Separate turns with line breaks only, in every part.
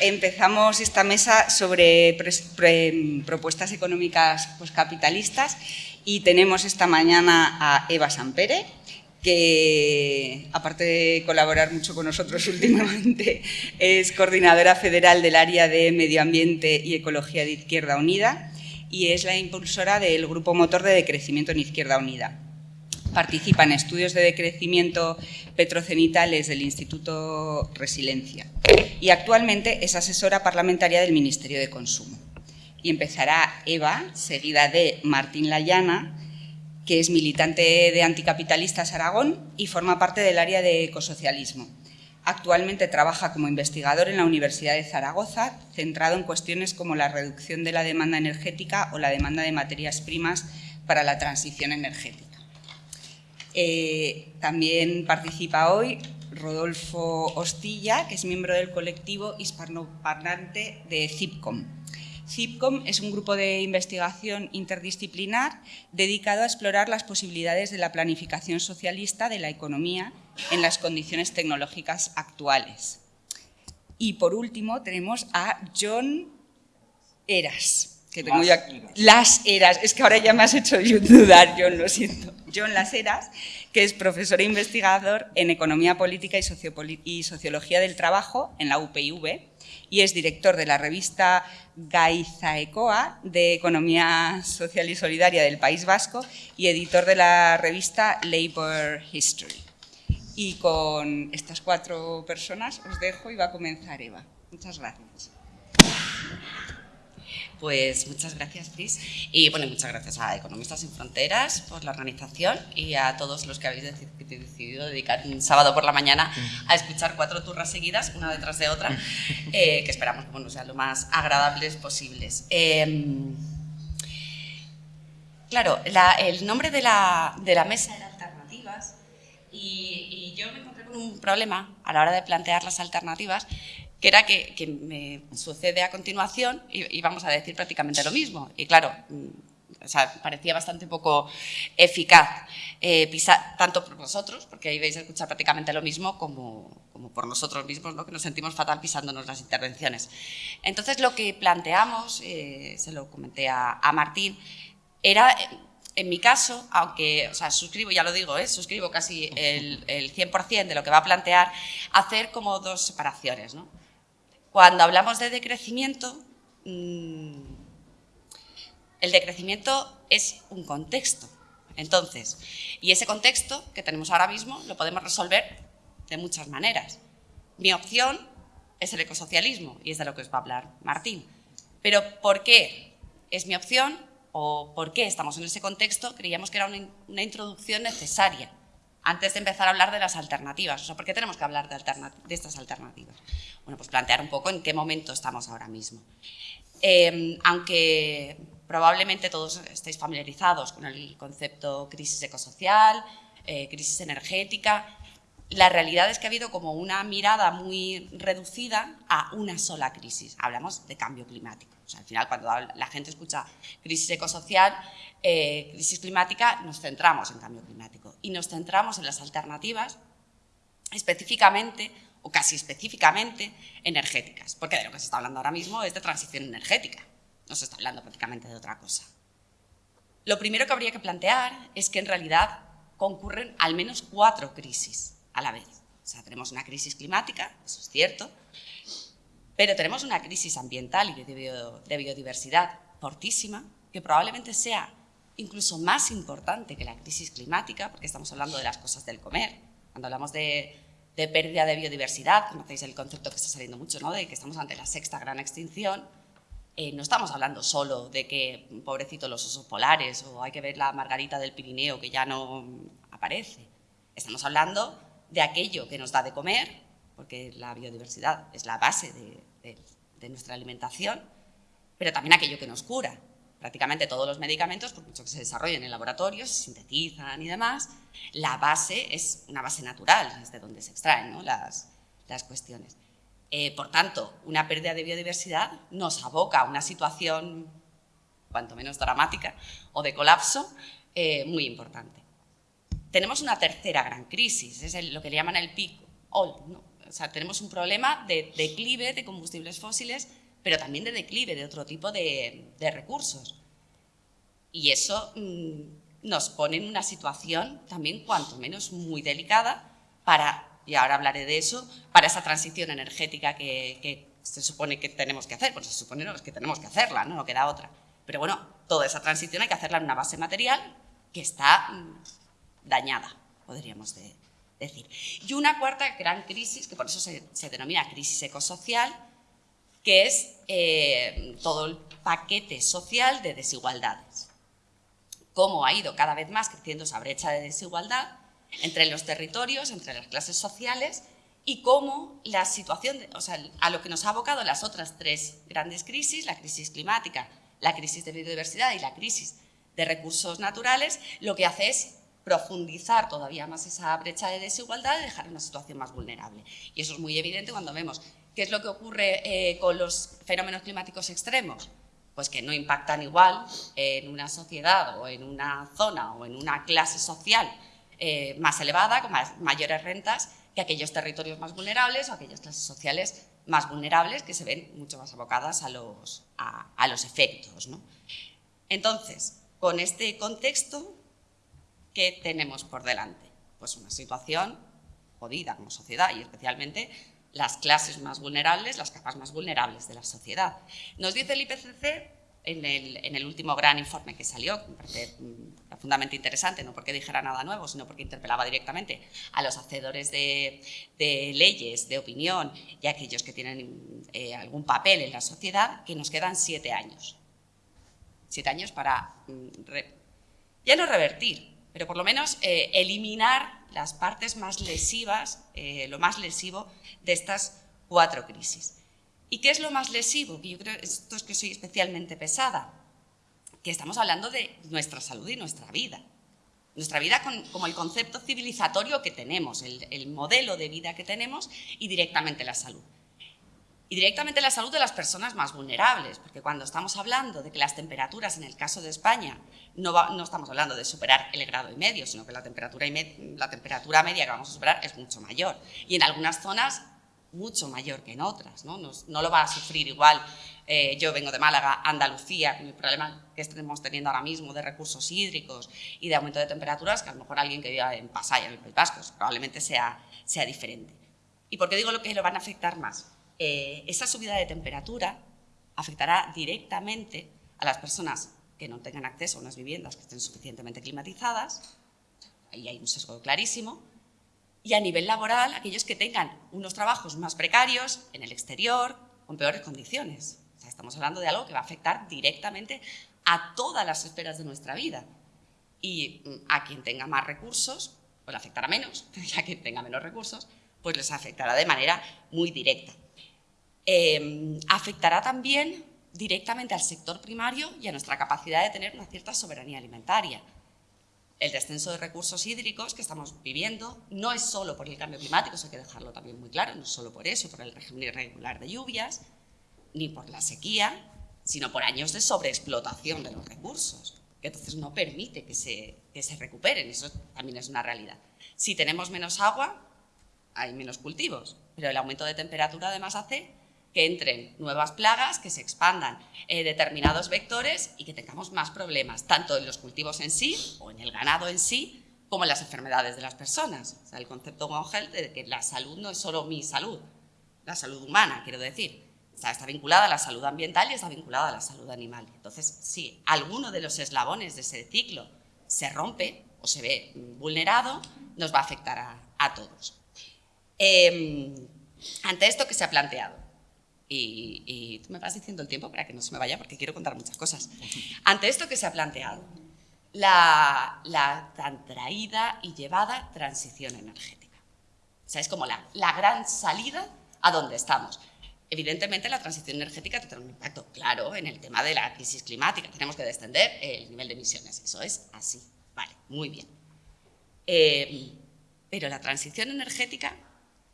empezamos esta mesa sobre propuestas económicas capitalistas y tenemos esta mañana a Eva Sampere, que aparte de colaborar mucho con nosotros últimamente, es coordinadora federal del área de Medio Ambiente y Ecología de Izquierda Unida y es la impulsora del Grupo Motor de Decrecimiento en Izquierda Unida. Participa en estudios de decrecimiento petrocenitales del Instituto Resiliencia y actualmente es asesora parlamentaria del Ministerio de Consumo. Y empezará Eva, seguida de Martín Layana, que es militante de Anticapitalistas Aragón y forma parte del área de ecosocialismo. Actualmente trabaja como investigador en la Universidad de Zaragoza, centrado en cuestiones como la reducción de la demanda energética o la demanda de materias primas para la transición energética. Eh, también participa hoy Rodolfo Ostilla, que es miembro del colectivo hispanoparlante de CIPCOM. CIPCOM es un grupo de investigación interdisciplinar dedicado a explorar las posibilidades de la planificación socialista de la economía en las condiciones tecnológicas actuales. Y por último tenemos a John Eras, que tengo las, las Eras, es que ahora ya me has hecho dudar, John, lo siento. John Las Eras, que es profesor e investigador en Economía Política y, y Sociología del Trabajo en la UPIV y es director de la revista Gaizaecoa de Economía Social y Solidaria del País Vasco y editor de la revista Labour History. Y con estas cuatro personas os dejo y va a comenzar Eva. Muchas gracias.
Pues muchas gracias, Cris. Y bueno, muchas gracias a Economistas Sin Fronteras por la organización y a todos los que habéis decidido dedicar un sábado por la mañana a escuchar cuatro turras seguidas, una detrás de otra, eh, que esperamos que bueno, sean lo más agradables posibles. Em, claro, el nombre de la, de la, mesa era Alternativas y, y yo me encontré con un problema a la hora de plantear las alternativas que era que, me sucede a continuación y, vamos a decir prácticamente lo mismo. Y claro, mm, parecía bastante poco eficaz, eh, tanto por vosotros, porque ahí vais a escuchar prácticamente lo mismo, como, por nosotros mismos, ¿no? que nos sentimos fatal pisándonos las intervenciones. Entonces, lo que planteamos, eh, se lo comenté a, Martín, era en mi caso, aunque, o sea, suscribo, ya lo digo, ¿eh? suscribo casi el, el 100% de lo que va a plantear, hacer como dos separaciones. ¿no? Cuando hablamos de decrecimiento, mm, el decrecimiento es un contexto. Entonces, y ese contexto que tenemos ahora mismo lo podemos resolver de muchas maneras. Mi opción es el ecosocialismo y es de lo que os va a hablar Martín. Pero ¿por qué es mi opción o por qué estamos en ese contexto? Creíamos que era una, introducción necesaria antes de empezar a hablar de las alternativas. O sea, ¿por qué tenemos que hablar de, estas alternativas? bueno, pues plantear un poco en qué momento estamos ahora mismo. Em, aunque probablemente todos estéis familiarizados con el concepto crisis ecosocial, eh, crisis energética, la realidad es que ha habido como una mirada muy reducida a una sola crisis. Hablamos de cambio climático. Al final, cuando la gente escucha crisis ecosocial, eh, crisis climática, nos centramos en cambio climático y nos centramos en las alternativas específicamente o casi específicamente energéticas, porque de lo que se está hablando ahora mismo es de transición energética, no se está hablando prácticamente de otra cosa. Lo primero que habría que plantear es que en realidad concurren al menos cuatro crisis a la vez. O sea, tenemos una crisis climática, eso es cierto, pero tenemos una crisis ambiental y de biodiversidad fortísima, que probablemente sea incluso más importante que la crisis climática, porque estamos hablando de las cosas del comer. Cuando hablamos de pérdida de biodiversidad, conocéis el concepto que está saliendo mucho, ¿no? de que estamos ante la sexta gran extinción, eh, no estamos hablando solo de que, pobrecito, los osos polares o hay que ver la margarita del Pirineo que ya no aparece. Estamos hablando de aquello que nos da de comer, porque la biodiversidad es la base de nuestra alimentación, pero también aquello que nos cura, prácticamente todos los medicamentos, por mucho que se desarrollen en laboratorios, se sintetizan y demás, la base es una base natural, es de donde se extraen las, cuestiones. Eh, por tanto, una pérdida de biodiversidad nos aboca a una situación cuanto menos dramática o de colapso eh, muy importante. Tenemos una tercera gran crisis, es lo que le llaman el pico, o sea, tenemos un problema de declive de combustibles fósiles, pero también de declive de otro tipo de, recursos. Y eso mm, nos pone en una situación también cuanto menos muy delicada para, y ahora hablaré de eso, para esa transición energética que, se supone que tenemos que hacer. Pues se supone que tenemos que hacerla, ¿no? no queda otra. Pero bueno, toda esa transición hay que hacerla en una base material que está mm, dañada, podríamos decir. Y una cuarta gran crisis, que por eso se, denomina crisis ecosocial, que es eh, todo el paquete social de desigualdades. Cómo ha ido cada vez más creciendo esa brecha de desigualdad entre los territorios, entre las clases sociales y cómo la situación, o sea, a lo que nos ha abocado las otras tres grandes crisis, la crisis climática, la crisis de biodiversidad y la crisis de recursos naturales, lo que hace es profundizar todavía más esa brecha de desigualdad y dejar una situación más vulnerable. Y eso es muy evidente cuando vemos qué es lo que ocurre eh, con los fenómenos climáticos extremos, pues que no impactan igual en una sociedad o en una zona o en una clase social eh, más elevada, con mayores rentas, que aquellos territorios más vulnerables o aquellas clases sociales más vulnerables que se ven mucho más abocadas a los, a, los efectos. Entonces, con este contexto, ¿qué tenemos por delante? Pues una situación jodida como sociedad y especialmente las clases más vulnerables, las capas más vulnerables de la sociedad. Nos dice el IPCC en el, último gran informe que salió, que me parece mm, profundamente interesante, no porque dijera nada nuevo, sino porque interpelaba directamente a los hacedores de, leyes, de opinión y a aquellos que tienen eh, algún papel en la sociedad, que nos quedan siete años. Siete años para, mm, ya no revertir, pero por lo menos eh, eliminar las partes más lesivas, eh, lo más lesivo de estas cuatro crisis. ¿Y qué es lo más lesivo? Que yo creo esto es que soy especialmente pesada, que estamos hablando de nuestra salud y nuestra vida. Nuestra vida como el concepto civilizatorio que tenemos, el, modelo de vida que tenemos y directamente la salud y directamente la salud de las personas más vulnerables, porque cuando estamos hablando de que las temperaturas, en el caso de España, no, estamos hablando de superar el grado y medio, sino que la temperatura, y la temperatura media que vamos a superar es mucho mayor. Y en algunas zonas mucho mayor que en otras, no, no lo va a sufrir igual. Eh, yo vengo de Málaga, Andalucía, con el problema que estamos teniendo ahora mismo de recursos hídricos y de aumento de temperaturas, que a lo mejor alguien que viva en Pasaya, en el País Vasco, probablemente sea, sea diferente. ¿Y por qué digo lo que lo van a afectar más? Eh, esa subida de temperatura afectará directamente a las personas que no tengan acceso a unas viviendas que estén suficientemente climatizadas, ahí hay un sesgo clarísimo, y a nivel laboral aquellos que tengan unos trabajos más precarios en el exterior, con peores condiciones. estamos hablando de algo que va a afectar directamente a todas las esferas de nuestra vida. Y mm, a quien tenga más recursos, pues le afectará menos, y a quien tenga menos recursos, pues les afectará de manera muy directa. Em, afectará también directamente al sector primario y a nuestra capacidad de tener una cierta soberanía alimentaria el descenso de recursos hídricos que estamos viviendo no es solo por el cambio climático, eso hay que dejarlo también muy claro, no es solo por eso, por el régimen irregular de lluvias, ni por la sequía, sino por años de sobreexplotación de los recursos, que entonces no permite que se, que se recuperen, eso también es una realidad. Si tenemos menos agua, hay menos cultivos, pero el aumento de temperatura además hace que entren nuevas plagas, que se expandan eh, determinados vectores y que tengamos más problemas, tanto en los cultivos en sí o en el ganado en sí, como en las enfermedades de las personas. O sea, el concepto One de que la salud no es solo mi salud, la salud humana, quiero decir. está vinculada a la salud ambiental y está vinculada a la salud animal. Entonces, si alguno de los eslabones de ese ciclo se rompe o se ve vulnerado, nos va a afectar a, todos. Em, ante esto que se ha planteado, y, tú me vas diciendo el tiempo para que no se me vaya porque quiero contar muchas cosas. Ante esto que se ha planteado, la, tan traída y llevada transición energética. O sea, es como la, la gran salida a donde estamos. Evidentemente, la transición energética tiene un impacto claro en el tema de la crisis climática. Tenemos que descender el nivel de emisiones. Eso es así. Vale, muy bien. Eh, pero la transición energética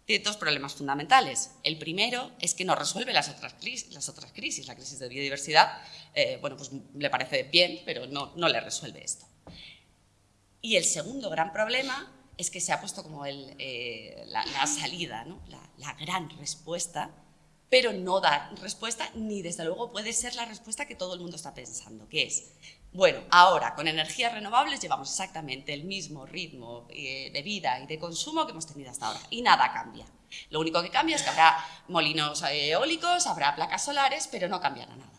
tiene dos problemas fundamentales. El primero es que no resuelve las otras crisis, las otras crisis. la crisis de biodiversidad, eh, bueno, pues le parece bien, pero no, no le resuelve esto. Y el segundo gran problema es que se ha puesto como el, eh, la, salida, ¿no? la, la gran respuesta, pero no da respuesta ni desde luego puede ser la respuesta que todo el mundo está pensando, que es, bueno, ahora con energías renovables llevamos exactamente el mismo ritmo eh, de vida y de consumo que hemos tenido hasta ahora y nada cambia. Lo único que cambia es que habrá molinos eólicos, habrá placas solares, pero no cambiará nada.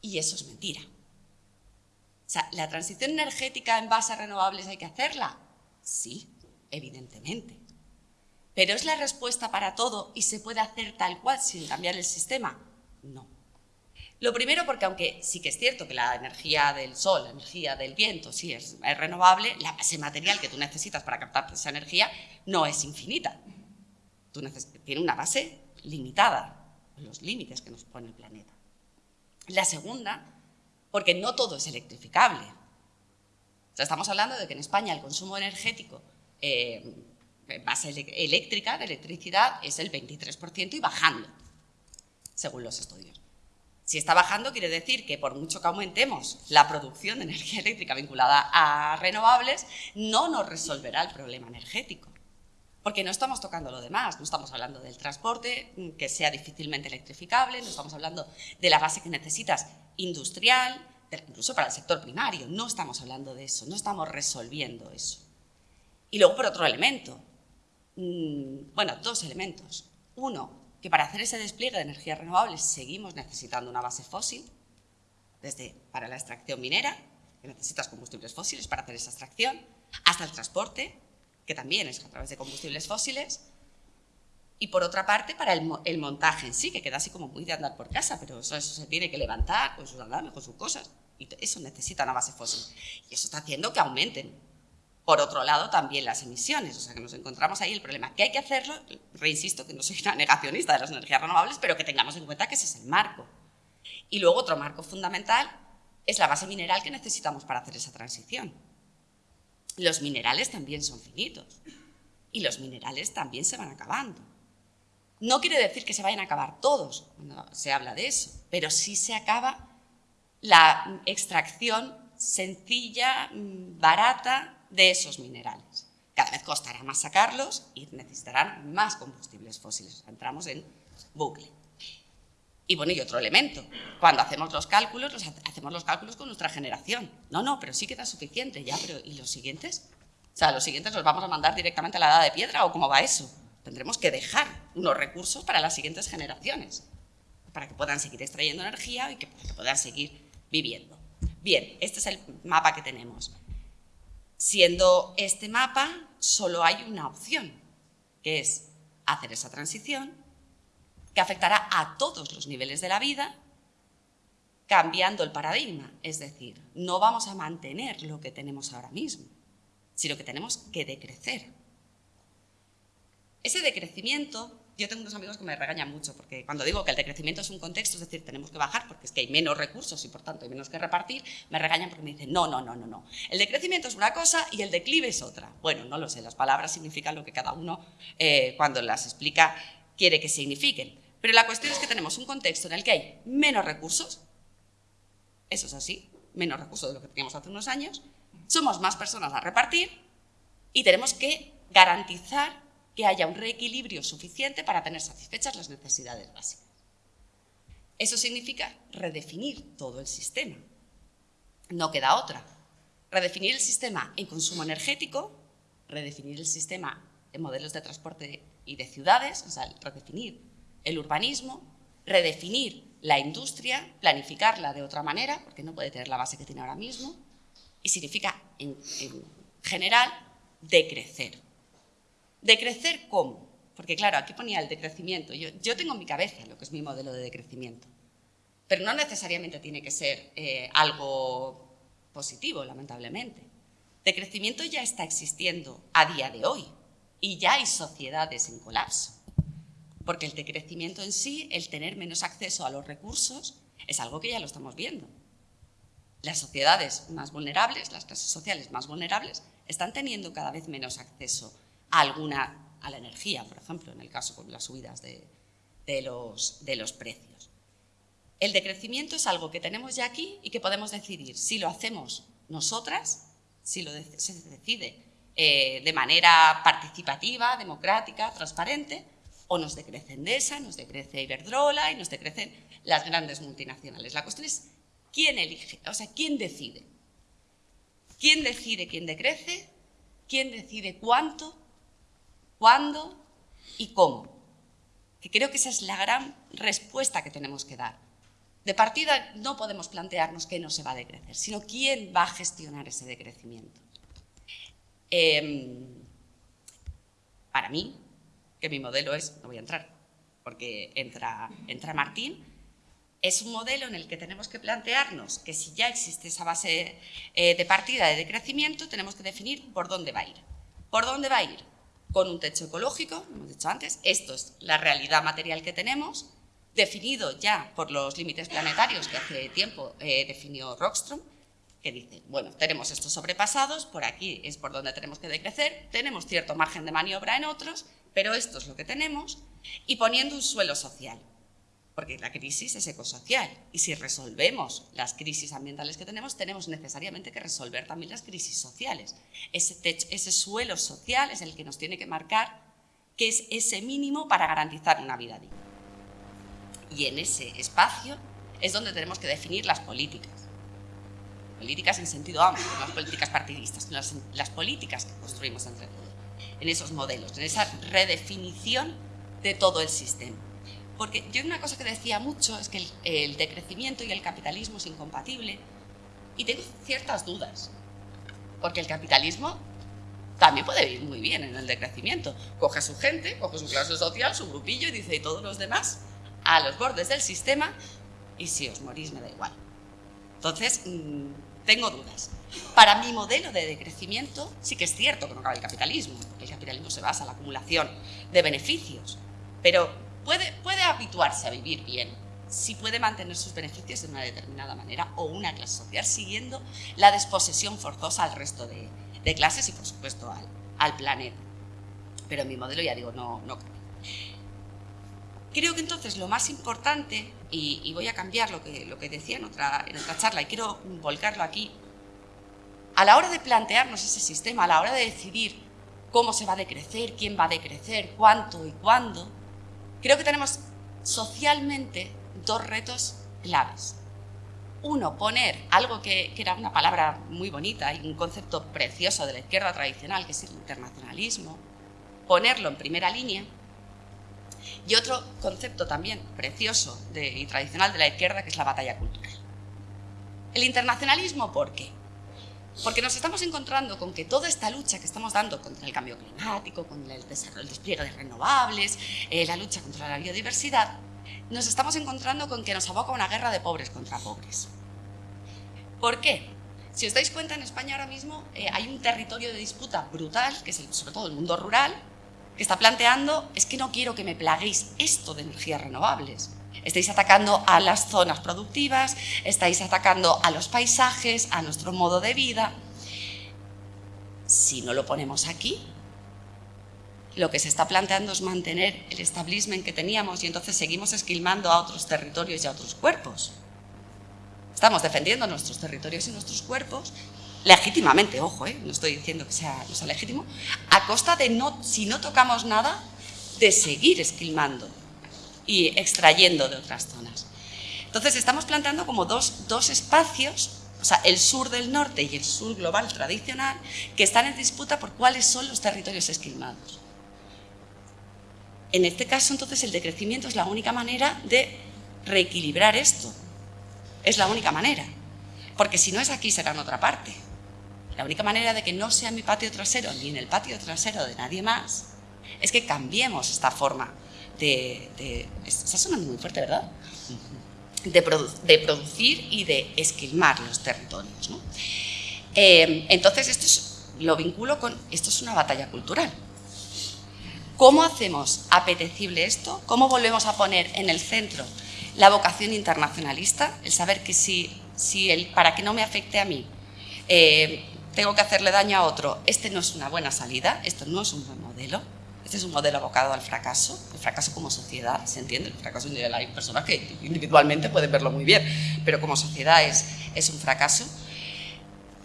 Y eso es mentira. O sea, ¿la transición energética en base a renovables hay que hacerla? Sí, evidentemente. ¿Pero es la respuesta para todo y se puede hacer tal cual sin cambiar el sistema? No. Lo primero porque aunque sí que es cierto que la energía del sol, la energía del viento, sí es, renovable, la base material que tú necesitas para captar esa energía no es infinita. Tiene una base limitada, los límites que nos pone el planeta. La segunda, porque no todo es electrificable. estamos hablando de que en España el consumo energético eh, base eléctrica, de electricidad, es el 23% y bajando, según los estudios. Si está bajando, quiere decir que por mucho que aumentemos la producción de energía eléctrica vinculada a renovables, no nos resolverá el problema energético. Porque no estamos tocando lo demás, no estamos hablando del transporte, mm, que sea difícilmente electrificable, no estamos hablando de la base que necesitas industrial, incluso para el sector primario, no estamos hablando de eso, no estamos resolviendo eso. Y luego por otro elemento, mm, bueno, dos elementos. Uno, que para hacer ese despliegue de energías renovables seguimos necesitando una base fósil, desde para la extracción minera, que necesitas combustibles fósiles para hacer esa extracción, hasta el transporte, que también es a través de combustibles fósiles, y por otra parte para el, montaje en sí, que queda así como muy de andar por casa, pero eso, se tiene que levantar con sus andames, con sus cosas, y eso necesita una base fósil. Y eso está haciendo que aumenten. Por otro lado, también las emisiones, o sea que nos encontramos ahí el problema. Que hay que hacerlo, reinsisto que no soy una negacionista de las energías renovables, pero que tengamos en cuenta que ese es el marco. Y luego otro marco fundamental es la base mineral que necesitamos para hacer esa transición los minerales también son finitos y los minerales también se van acabando. No quiere decir que se vayan a acabar todos, cuando se habla de eso, pero sí se acaba la extracción sencilla, mm, barata de esos minerales. Cada vez costará más sacarlos y necesitarán más combustibles fósiles. Entramos en bucle. Y bueno, y otro elemento, cuando hacemos los cálculos, hacemos los cálculos con nuestra generación. No, no, pero sí queda suficiente, ya, pero ¿y los siguientes? O sea, los siguientes los vamos a mandar directamente a la edad de piedra o cómo va eso. Tendremos que dejar unos recursos para las siguientes generaciones, para que puedan seguir extrayendo energía y que puedan seguir viviendo. Bien, este es el mapa que tenemos. Siendo este mapa, solo hay una opción, que es hacer esa transición que afectará a todos los niveles de la vida, cambiando el paradigma. Es decir, no vamos a mantener lo que tenemos ahora mismo, sino que tenemos que decrecer. Ese decrecimiento, yo tengo unos amigos que me regañan mucho, porque cuando digo que el decrecimiento es un contexto, es decir, tenemos que bajar porque es que hay menos recursos y por tanto hay menos que repartir, me regañan porque me dicen, no, no, no, no, no. El decrecimiento es una cosa y el declive es otra. Bueno, no lo sé, las palabras significan lo que cada uno, eh, cuando las explica, quiere que signifiquen. Pero la cuestión es que tenemos un contexto en el que hay menos recursos, eso es así, menos recursos de lo que teníamos hace unos años, somos más personas a repartir y tenemos que garantizar que haya un reequilibrio suficiente para tener satisfechas las necesidades básicas. Eso significa redefinir todo el sistema. No queda otra. Redefinir el sistema en consumo energético, redefinir el sistema en modelos de transporte y de ciudades, o sea, redefinir el urbanismo, redefinir la industria, planificarla de otra manera, porque no puede tener la base que tiene ahora mismo, y significa, en, general, decrecer. ¿Decrecer cómo? Porque claro, aquí ponía el decrecimiento. Yo, yo, tengo en mi cabeza lo que es mi modelo de decrecimiento, pero no necesariamente tiene que ser eh, algo positivo, lamentablemente. Decrecimiento ya está existiendo a día de hoy y ya hay sociedades en colapso porque el decrecimiento en sí, el tener menos acceso a los recursos, es algo que ya lo estamos viendo. Las sociedades más vulnerables, las clases sociales más vulnerables, están teniendo cada vez menos acceso a alguna, a la energía, por ejemplo, en el caso con las subidas de, los, de los precios. El decrecimiento es algo que tenemos ya aquí y que podemos decidir si lo hacemos nosotras, si lo se decide eh, de manera participativa, democrática, transparente, o nos decrece Endesa, nos decrece Iberdrola y nos decrecen las grandes multinacionales. La cuestión es quién elige, o sea, quién decide. ¿Quién decide quién decrece? ¿Quién decide cuánto, cuándo y cómo? Que creo que esa es la gran respuesta que tenemos que dar. De partida no podemos plantearnos qué no se va a decrecer, sino quién va a gestionar ese decrecimiento. Em, para mí, que mi modelo es, no voy a entrar, porque entra, entra Martín, es un modelo en el que tenemos que plantearnos que si ya existe esa base eh, de partida de decrecimiento, tenemos que definir por dónde va a ir. ¿Por dónde va a ir? Con un techo ecológico, como hemos dicho antes, esto es la realidad material que tenemos, definido ya por los límites planetarios que hace tiempo eh, definió Rockstrom, que dice, bueno, tenemos estos sobrepasados, por aquí es por donde tenemos que decrecer, tenemos cierto margen de maniobra en otros, pero esto es lo que tenemos, y poniendo un suelo social, porque la crisis es ecosocial, y si resolvemos las crisis ambientales que tenemos, tenemos necesariamente que resolver también las crisis sociales. Ese, suelo social es el que nos tiene que marcar que es ese mínimo para garantizar una vida digna. Y en ese espacio es donde tenemos que definir las políticas. Políticas en sentido amplio, no las políticas partidistas, las, las políticas que construimos entre todos en esos modelos, en esa redefinición de todo el sistema. Porque yo una cosa que decía mucho es que el, decrecimiento y el capitalismo es incompatible y tengo ciertas dudas, porque el capitalismo también puede ir muy bien en el decrecimiento. Coge a su gente, coge su clase social, su grupillo y dice, y todos los demás, a los bordes del sistema, y si os morís me da igual. Entonces, mm, tengo dudas. Para mi modelo de decrecimiento sí que es cierto que no cabe el capitalismo, porque el capitalismo se basa en la acumulación de beneficios, pero puede, puede habituarse a vivir bien si puede mantener sus beneficios de una determinada manera o una clase social siguiendo la desposesión forzosa al resto de, clases y por supuesto al, al, planeta. Pero mi modelo ya digo, no, no cabe. Creo que entonces lo más importante, y, voy a cambiar lo que, lo que decía en otra, en otra charla y quiero volcarlo aquí, a la hora de plantearnos ese sistema, a la hora de decidir cómo se va a decrecer, quién va a decrecer, cuánto y cuándo, creo que tenemos socialmente dos retos claves. Uno, poner algo que, era una palabra muy bonita y un concepto precioso de la izquierda tradicional, que es el internacionalismo, ponerlo en primera línea y otro concepto también precioso y tradicional de la izquierda, que es la batalla cultural. El internacionalismo, ¿por qué? Porque nos estamos encontrando con que toda esta lucha que estamos dando contra el cambio climático, con el, desarrollo, despliegue de renovables, eh, la lucha contra la biodiversidad, nos estamos encontrando con que nos aboca una guerra de pobres contra pobres. ¿Por qué? Si os dais cuenta, en España ahora mismo eh, hay un territorio de disputa brutal, que es sobre todo el mundo rural, que está planteando es que no quiero que me plaguéis esto de energías renovables. Estáis atacando a las zonas productivas, estáis atacando a los paisajes, a nuestro modo de vida. Si no lo ponemos aquí, lo que se está planteando es mantener el establishment que teníamos y entonces seguimos esquilmando a otros territorios y a otros cuerpos. Estamos defendiendo nuestros territorios y nuestros cuerpos legítimamente, ojo, ¿eh? no estoy diciendo que sea, no legítimo, a costa de, no, si no tocamos nada, de seguir esquilmando y extrayendo de otras zonas. Entonces estamos planteando como dos, dos espacios, o sea, el sur del norte y el sur global tradicional, que están en disputa por cuáles son los territorios esquilmados. En este caso, entonces, el decrecimiento es la única manera de reequilibrar esto. Es la única manera. Porque si no es aquí, será en otra parte. La única manera de que no sea en mi patio trasero ni en el patio trasero de nadie más es que cambiemos esta forma de... está sonando muy fuerte, ¿verdad? De, producir y de esquilmar los territorios. Eh, entonces, esto lo vinculo con... Esto es una batalla cultural. ¿Cómo hacemos apetecible esto? ¿Cómo volvemos a poner en el centro la vocación internacionalista? El saber que si, si el, para que no me afecte a mí, eh, tengo que hacerle daño a otro, este no es una buena salida, esto no es un buen modelo, este es un modelo abocado al fracaso, el fracaso como sociedad, ¿se entiende? El fracaso individual, hay personas que individualmente pueden verlo muy bien, pero como sociedad es, es un fracaso.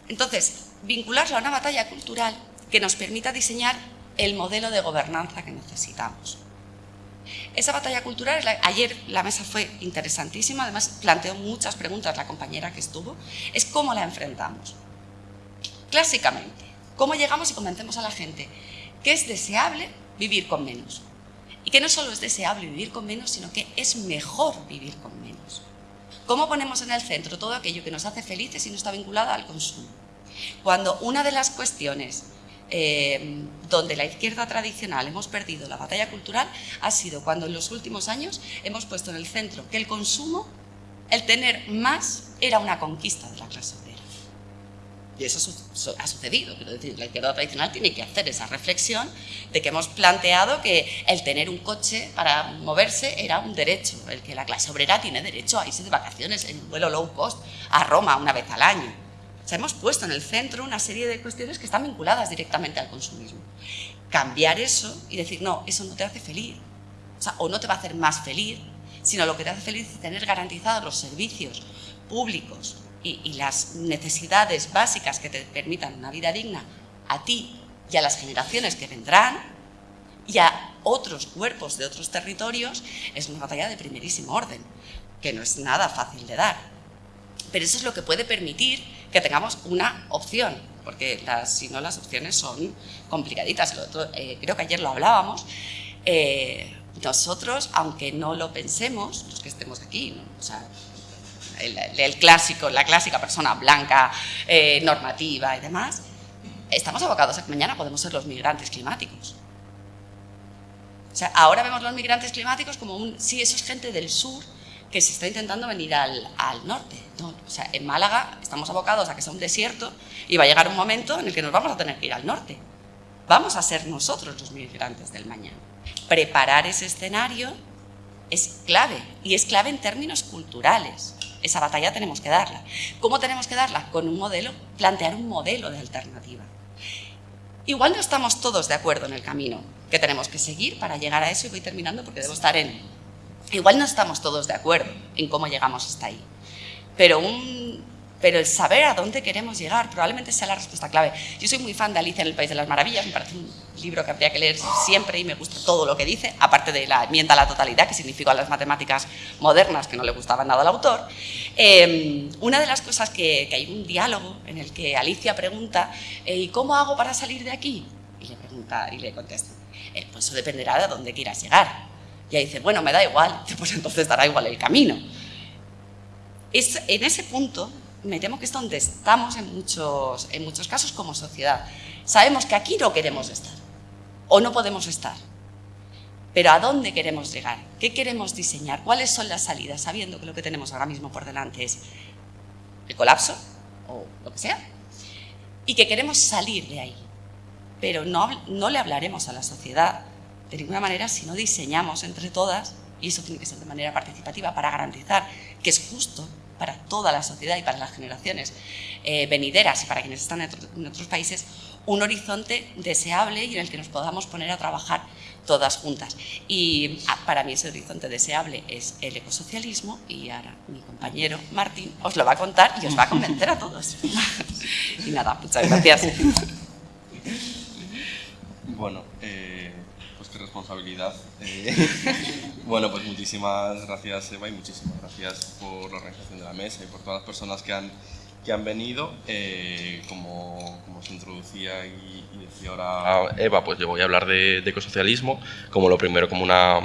Entonces, vincularlo a una batalla cultural que nos permita diseñar el modelo de gobernanza que necesitamos. Esa batalla cultural, ayer la mesa fue interesantísima, además planteó muchas preguntas la compañera que estuvo, es cómo la enfrentamos. Clásicamente, cómo llegamos y convencemos a la gente que es deseable vivir con menos. Y que no solo es deseable vivir con menos, sino que es mejor vivir con menos. ¿Cómo ponemos en el centro todo aquello que nos hace felices y no está vinculado al consumo? Cuando una de las cuestiones eh, donde la izquierda tradicional hemos perdido la batalla cultural ha sido cuando en los últimos años hemos puesto en el centro que el consumo, el tener más, era una conquista de la clase. Y eso ha sucedido. la izquierda tradicional tiene que hacer esa reflexión de que hemos planteado que el tener un coche para moverse era un derecho, el que la clase obrera tiene derecho a irse de vacaciones en un vuelo low cost a Roma una vez al año. O sea, hemos puesto en el centro una serie de cuestiones que están vinculadas directamente al consumismo. Cambiar eso y decir, no, eso no te hace feliz, o no te va a hacer más feliz, sino lo que te hace feliz es tener garantizados los servicios públicos y, las necesidades básicas que te permitan una vida digna a ti y a las generaciones que vendrán y a otros cuerpos de otros territorios, es una batalla de primerísimo orden, que no es nada fácil de dar. Pero eso es lo que puede permitir que tengamos una opción, porque si no las opciones son complicaditas. Eh, creo que ayer lo hablábamos. Eh, nosotros, aunque no lo pensemos, los que estemos aquí, o sea, el, clásico, la clásica persona blanca, eh, normativa y demás, estamos abocados a que mañana podemos ser los migrantes climáticos. O sea, ahora vemos los migrantes climáticos como un, sí, eso es gente del sur que se está intentando venir al, al norte. No, o sea, en Málaga estamos abocados a que sea un desierto y va a llegar un momento en el que nos vamos a tener que ir al norte. Vamos a ser nosotros los migrantes del mañana. Preparar ese escenario es clave y es clave en términos culturales. Esa batalla tenemos que darla. ¿Cómo tenemos que darla? Con un modelo, plantear un modelo de alternativa. Igual no estamos todos de acuerdo en el camino que tenemos que seguir para llegar a eso y voy terminando porque debo estar en... Igual no estamos todos de acuerdo en cómo llegamos hasta ahí, pero un pero el saber a dónde queremos llegar probablemente sea la respuesta clave. Yo soy muy fan de Alicia en el País de las Maravillas, me parece un libro que habría que leer siempre y me gusta todo lo que dice, aparte de la enmienda a la totalidad, que significa las matemáticas modernas, que no le gustaban nada al autor. Em, una de las cosas que, hay un diálogo en el que Alicia pregunta, eh, ¿y cómo hago para salir de aquí? Y le pregunta y le contesta, eh, pues eso dependerá de dónde quieras llegar. Y ella dice, bueno, me da igual, pues entonces dará igual el camino. Es, en ese punto me temo que es donde estamos en muchos, en muchos casos como sociedad. Sabemos que aquí no queremos estar o no podemos estar. Pero ¿a dónde queremos llegar? ¿Qué queremos diseñar? ¿Cuáles son las salidas? Sabiendo que lo que tenemos ahora mismo por delante es el colapso o lo que sea. Y que queremos salir de ahí. Pero no, no le hablaremos a la sociedad de ninguna manera si no diseñamos entre todas, y eso tiene que ser de manera participativa para garantizar que es justo para toda la sociedad y para las generaciones eh, venideras y para quienes están en, otros países, un horizonte deseable y en el que nos podamos poner a trabajar todas juntas. Y ah, para mí ese horizonte deseable es el ecosocialismo y ahora mi compañero Martín os lo va a contar y os va a convencer a todos. y nada, muchas gracias.
Bueno, eh, responsabilidad. Eh, bueno, pues muchísimas gracias Eva y muchísimas gracias por la organización de la mesa y por todas las personas que han, que han venido. Eh, como, como, se introducía y, decía ahora Eva, pues yo voy a hablar de, ecosocialismo como lo primero, como una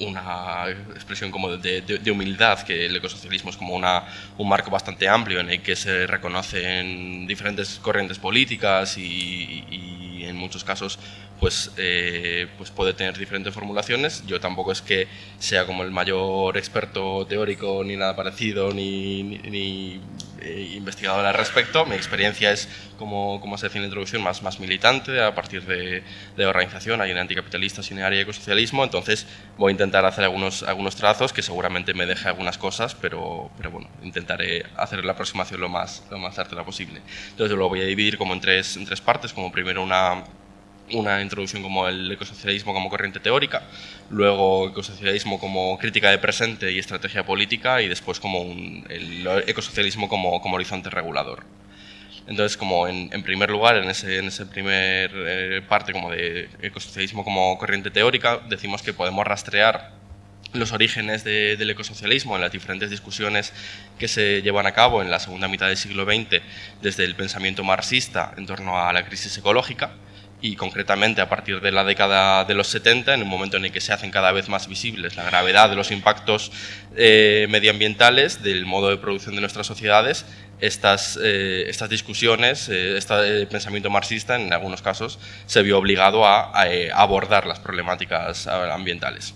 una expresión como de, de, humildad, que el ecosocialismo es como una, un marco bastante amplio en el que se reconocen diferentes corrientes políticas y, y en muchos casos pues, eh, pues puede tener diferentes formulaciones. Yo tampoco es que sea como el mayor experto teórico ni nada parecido, ni, ni, eh, investigador al respecto. Mi experiencia es, como, como se decía en la introducción, más, más militante a partir de, de organización. Hay un anticapitalista, sin área ecosocialismo, entonces voy a intentar hacer algunos, algunos trazos que seguramente me deje algunas cosas, pero, pero bueno, intentaré hacer la aproximación lo más, lo más certera posible. Entonces lo voy a dividir como en tres, en tres partes, como primero una una introducción como el ecosocialismo como corriente teórica, luego ecosocialismo como crítica de presente y estrategia política y después como el ecosocialismo como, como horizonte regulador. Entonces, como en, primer lugar, en ese, en ese primer eh, parte como de ecosocialismo como corriente teórica, decimos que podemos rastrear los orígenes del ecosocialismo en las diferentes discusiones que se llevan a cabo en la segunda mitad del siglo XX desde el pensamiento marxista en torno a la crisis ecológica y concretamente a partir de la década de los 70, en un momento en el que se hacen cada vez más visibles la gravedad de los impactos eh, medioambientales del modo de producción de nuestras sociedades, estas, eh, estas discusiones, eh, este pensamiento marxista en algunos casos se vio obligado a abordar las problemáticas ambientales.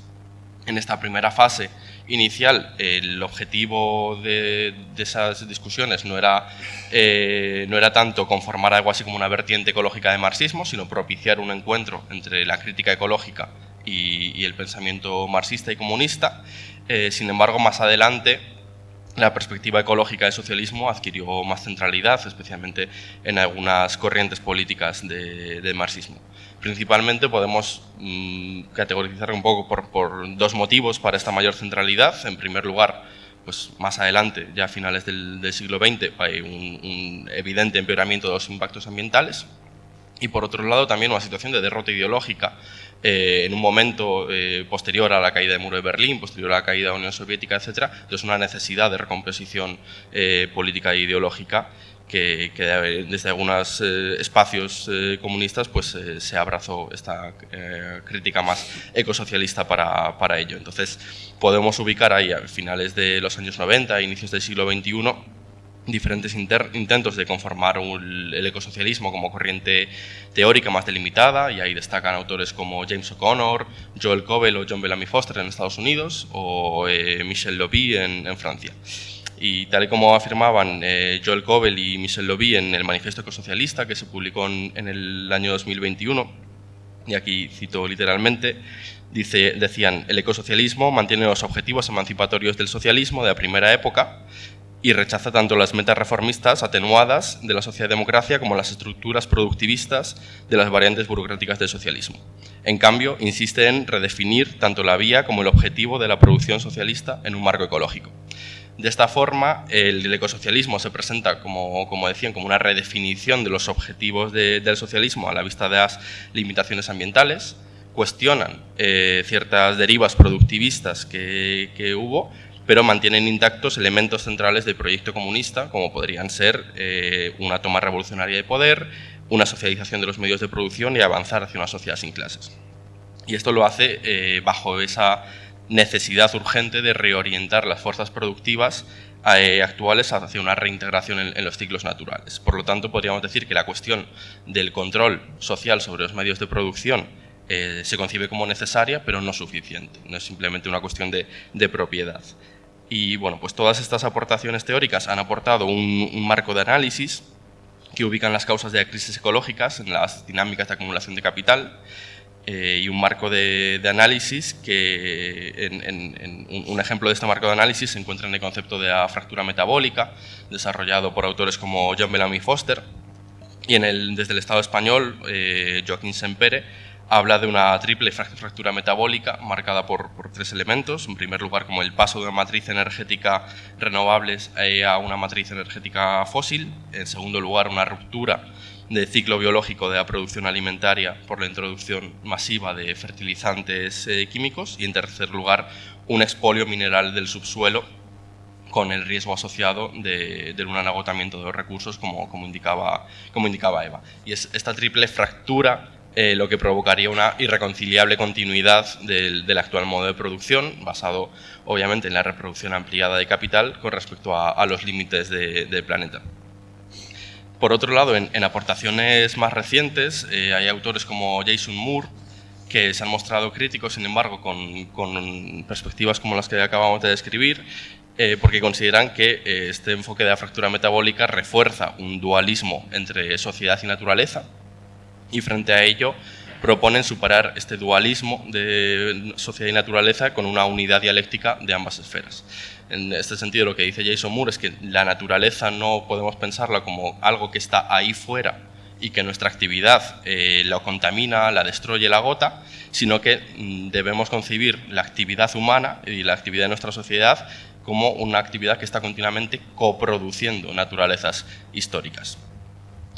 En esta primera fase inicial el objetivo de, esas discusiones no era, eh, no era tanto conformar algo así como una vertiente ecológica de marxismo, sino propiciar un encuentro entre la crítica ecológica y, el pensamiento marxista y comunista. Eh, sin embargo, más adelante la perspectiva ecológica del socialismo adquirió más centralidad, especialmente en algunas corrientes políticas del marxismo. Principalmente podemos mm, categorizar un poco por, dos motivos para esta mayor centralidad. En primer lugar, pues más adelante, ya a finales del, siglo XX, hay un, evidente empeoramiento de los impactos ambientales. Y por otro lado, también una situación de derrota ideológica eh, en un momento eh, posterior a la caída del muro de Berlín, posterior a la caída de la Unión Soviética, etc. Entonces, una necesidad de recomposición eh, política e ideológica que, desde algunos espacios comunistas pues, se abrazó esta crítica más ecosocialista para, para ello. Entonces, podemos ubicar ahí a finales de los años 90, inicios del siglo XXI, diferentes intentos de conformar el ecosocialismo como corriente teórica más delimitada, y ahí destacan autores como James O'Connor, Joel Cobell o John Bellamy Foster en Estados Unidos, o eh, Michel Lobby en, Francia. Y tal y como afirmaban eh, Joel Cobell y Michel Lobby en el Manifiesto Ecosocialista, que se publicó en, el año 2021, y aquí cito literalmente, dice, decían, el ecosocialismo mantiene los objetivos emancipatorios del socialismo de la primera época, y rechaza tanto las metas reformistas atenuadas de la socialdemocracia como las estructuras productivistas de las variantes burocráticas del socialismo. En cambio, insiste en redefinir tanto la vía como el objetivo de la producción socialista en un marco ecológico. De esta forma, el, ecosocialismo se presenta, como, como, decían, como una redefinición de los objetivos del socialismo a la vista de las limitaciones ambientales, cuestionan eh, ciertas derivas productivistas que, que hubo pero mantienen intactos elementos centrales del proyecto comunista, como podrían ser eh, una toma revolucionaria de poder, una socialización de los medios de producción y avanzar hacia una sociedad sin clases. Y esto lo hace eh, bajo esa necesidad urgente de reorientar las fuerzas productivas eh, actuales hacia una reintegración en, los ciclos naturales. Por lo tanto, podríamos decir que la cuestión del control social sobre los medios de producción se concibe como necesaria, pero no suficiente. No es simplemente una cuestión de propiedad. Y bueno, pues todas estas aportaciones teóricas han aportado un, marco de análisis que ubican las causas de las crisis ecológicas en las dinámicas de acumulación de capital eh, y un marco de, análisis que, en, un ejemplo de este marco de análisis se encuentra en el concepto de la fractura metabólica, desarrollado por autores como John Bellamy Foster, y en el, desde el Estado español, eh, Joaquín Sempere habla de una triple fractura metabólica marcada por, tres elementos. En primer lugar, como el paso de una matriz energética renovables a una matriz energética fósil. En segundo lugar, una ruptura del ciclo biológico de la producción alimentaria por la introducción masiva de fertilizantes eh, químicos. Y en tercer lugar, un expolio mineral del subsuelo con el riesgo asociado de, un agotamiento de los recursos, como, como, indicaba, como indicaba Eva. Y es esta triple fractura eh, lo que provocaría una irreconciliable continuidad del, actual modo de producción, basado obviamente en la reproducción ampliada de capital con respecto a, los límites del planeta. Por otro lado, en, aportaciones más recientes, eh, hay autores como Jason Moore, que se han mostrado críticos, sin embargo, con, perspectivas como las que acabamos de describir, eh, porque consideran que este enfoque de la fractura metabólica refuerza un dualismo entre sociedad y naturaleza, y frente a ello proponen superar este dualismo de sociedad y naturaleza con una unidad dialéctica de ambas esferas. En este sentido, lo que dice Jason Moore es que la naturaleza no podemos pensarla como algo que está ahí fuera y que nuestra actividad eh, la contamina, la destruye, la agota, sino que mm, debemos concebir la actividad humana y la actividad de nuestra sociedad como una actividad que está continuamente coproduciendo naturalezas históricas.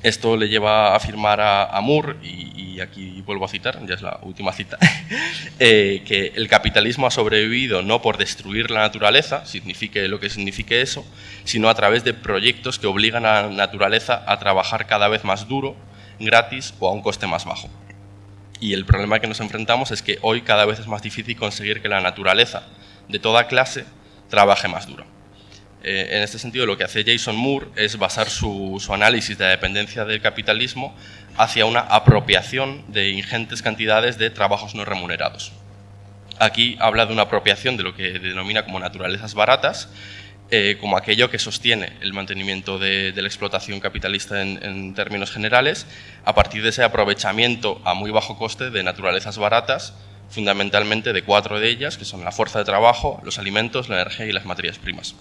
Esto le lleva a afirmar a, Moore, y, aquí vuelvo a citar, ya es la última cita, eh, que el capitalismo ha sobrevivido no por destruir la naturaleza, signifique lo que signifique eso, sino a través de proyectos que obligan a la naturaleza a trabajar cada vez más duro, gratis o a un coste más bajo. Y el problema que nos enfrentamos es que hoy cada vez es más difícil conseguir que la naturaleza de toda clase trabaje más duro. Eh, en este sentido, lo que hace Jason Moore es basar su, análisis de la dependencia del capitalismo hacia una apropiación de ingentes cantidades de trabajos no remunerados. Aquí habla de una apropiación de lo que denomina como naturalezas baratas, eh, como aquello que sostiene el mantenimiento de, la explotación capitalista en, términos generales, a partir de ese aprovechamiento a muy bajo coste de naturalezas baratas, fundamentalmente de cuatro de ellas, que son la fuerza de trabajo, los alimentos, la energía y las materias primas.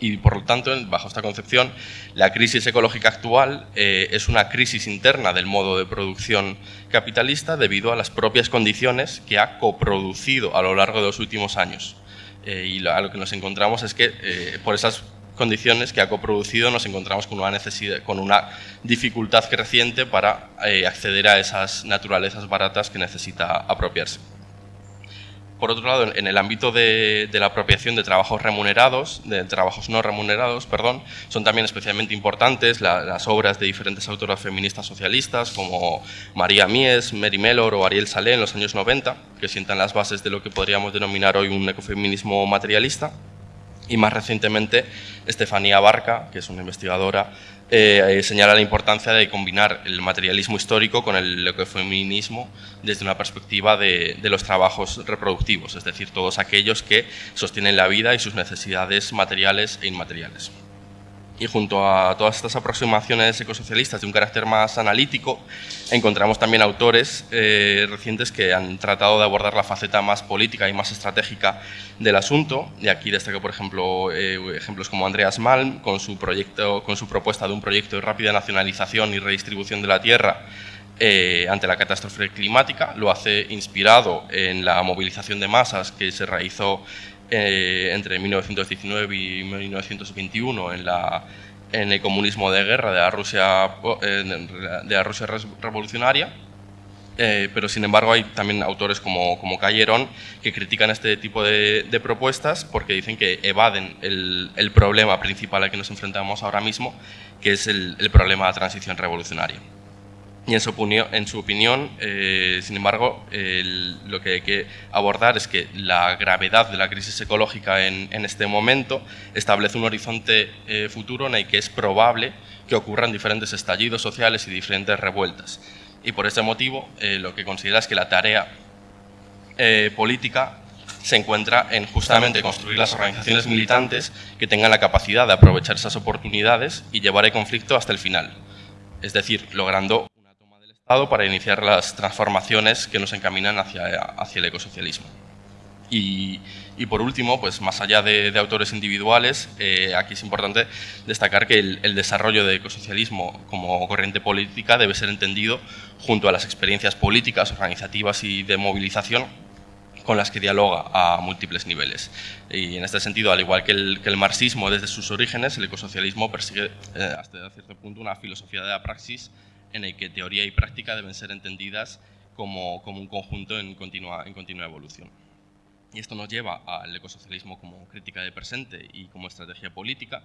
Y por lo tanto, bajo esta concepción, la crisis ecológica actual eh, es una crisis interna del modo de producción capitalista debido a las propias condiciones que ha coproducido a lo largo de los últimos años. Eh, y a lo que nos encontramos es que eh, por esas condiciones que ha coproducido nos encontramos con una, necesidad, con una dificultad creciente para acceder a esas naturalezas baratas que necesita apropiarse. Por otro lado, en el ámbito de, la apropiación de trabajos remunerados, de trabajos no remunerados, perdón, son también especialmente importantes las obras de diferentes autoras feministas socialistas como María Mies, Mary Mellor o Ariel Salé en los años 90, que sientan las bases de lo que podríamos denominar hoy un ecofeminismo materialista. Y más recientemente, Estefanía Barca, que es una investigadora eh, señala la importancia de combinar el materialismo histórico con el ecofeminismo desde una perspectiva de, los trabajos reproductivos, es decir, todos aquellos que sostienen la vida y sus necesidades materiales e inmateriales. Y junto a todas estas aproximaciones ecosocialistas de un carácter más analítico, encontramos también autores eh, recientes que han tratado de abordar la faceta más política y más estratégica del asunto. Y aquí destaco, por ejemplo, eh, ejemplos como Andreas Malm, con su, proyecto, con su propuesta de un proyecto de rápida nacionalización y redistribución de la tierra eh, ante la catástrofe climática. Lo hace inspirado en la movilización de masas que se realizó eh, entre 1919 y 1921 en, la, en el comunismo de guerra de la Rusia, de la Rusia revolucionaria, eh, pero sin embargo hay también autores como, como Callerón que critican este tipo de, propuestas porque dicen que evaden el, el, problema principal al que nos enfrentamos ahora mismo, que es el, el problema de la transición revolucionaria. Y en su opinión, en eh, sin embargo, lo que hay que abordar es que la gravedad de la crisis ecológica en, este momento establece un horizonte eh, futuro en el que es probable que ocurran diferentes estallidos sociales y diferentes revueltas. Y por ese motivo, eh, lo que considera es que la tarea política se encuentra en justamente construir las organizaciones militantes que tengan la capacidad de aprovechar esas oportunidades y llevar el conflicto hasta el final. Es decir, logrando para iniciar las transformaciones que nos encaminan hacia, hacia el ecosocialismo. Y, y, por último, pues más allá de, autores individuales, eh, aquí es importante destacar que el, desarrollo del ecosocialismo como corriente política debe ser entendido junto a las experiencias políticas, organizativas y de movilización con las que dialoga a múltiples niveles. Y en este sentido, al igual que el, que el marxismo desde sus orígenes, el ecosocialismo persigue eh, hasta cierto punto una filosofía de la praxis en el que teoría y práctica deben ser entendidas como, como un conjunto en continua, en continua evolución. Y esto nos lleva al ecosocialismo como crítica de presente y como estrategia política,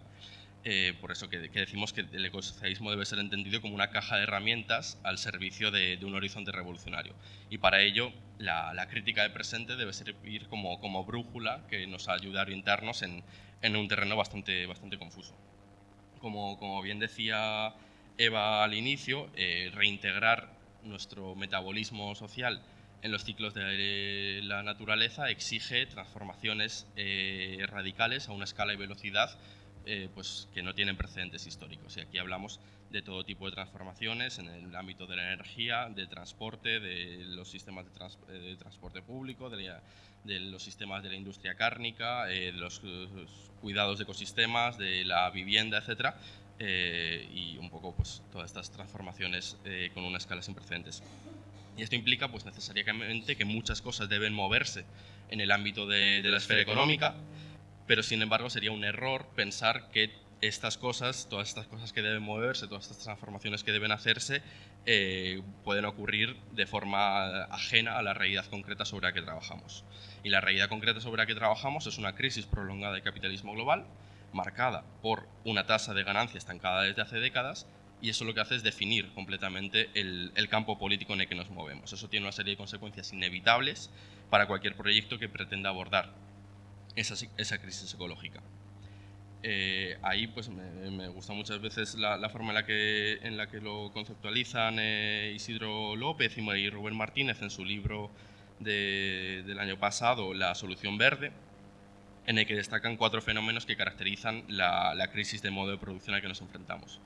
eh, por eso que, decimos que el ecosocialismo debe ser entendido como una caja de herramientas al servicio de, un horizonte revolucionario. Y para ello, la, la, crítica de presente debe servir como, como brújula que nos ayude a orientarnos en, en un terreno bastante, bastante confuso. Como, como bien decía Eva al inicio, eh, reintegrar nuestro metabolismo social en los ciclos de la naturaleza exige transformaciones eh, radicales a una escala y velocidad eh, pues, que no tienen precedentes históricos. Y aquí hablamos de todo tipo de transformaciones en el ámbito de la energía, del transporte, de los sistemas de, transporte público, de, los sistemas de la industria cárnica, de los, cuidados de ecosistemas, de la vivienda, etcétera, eh, y un poco pues, todas estas transformaciones eh, con una escala sin precedentes. Y esto implica pues, necesariamente que muchas cosas deben moverse en el ámbito de, la esfera económica, pero sin embargo sería un error pensar que estas cosas, todas estas cosas que deben moverse, todas estas transformaciones que deben hacerse, eh, pueden ocurrir de forma ajena a la realidad concreta sobre la que trabajamos. Y la realidad concreta sobre la que trabajamos es una crisis prolongada del capitalismo global, marcada por una tasa de ganancia estancada desde hace décadas, y eso lo que hace es definir completamente el, campo político en el que nos movemos. Eso tiene una serie de consecuencias inevitables para cualquier proyecto que pretenda abordar esa, crisis ecológica. Eh, ahí pues me, gusta muchas veces la, forma en la que, en la que lo conceptualizan eh, Isidro López y Rubén Martínez en su libro del año pasado, La solución verde, en el que destacan cuatro fenómenos que caracterizan la, crisis de modo de producción a que nos enfrentamos.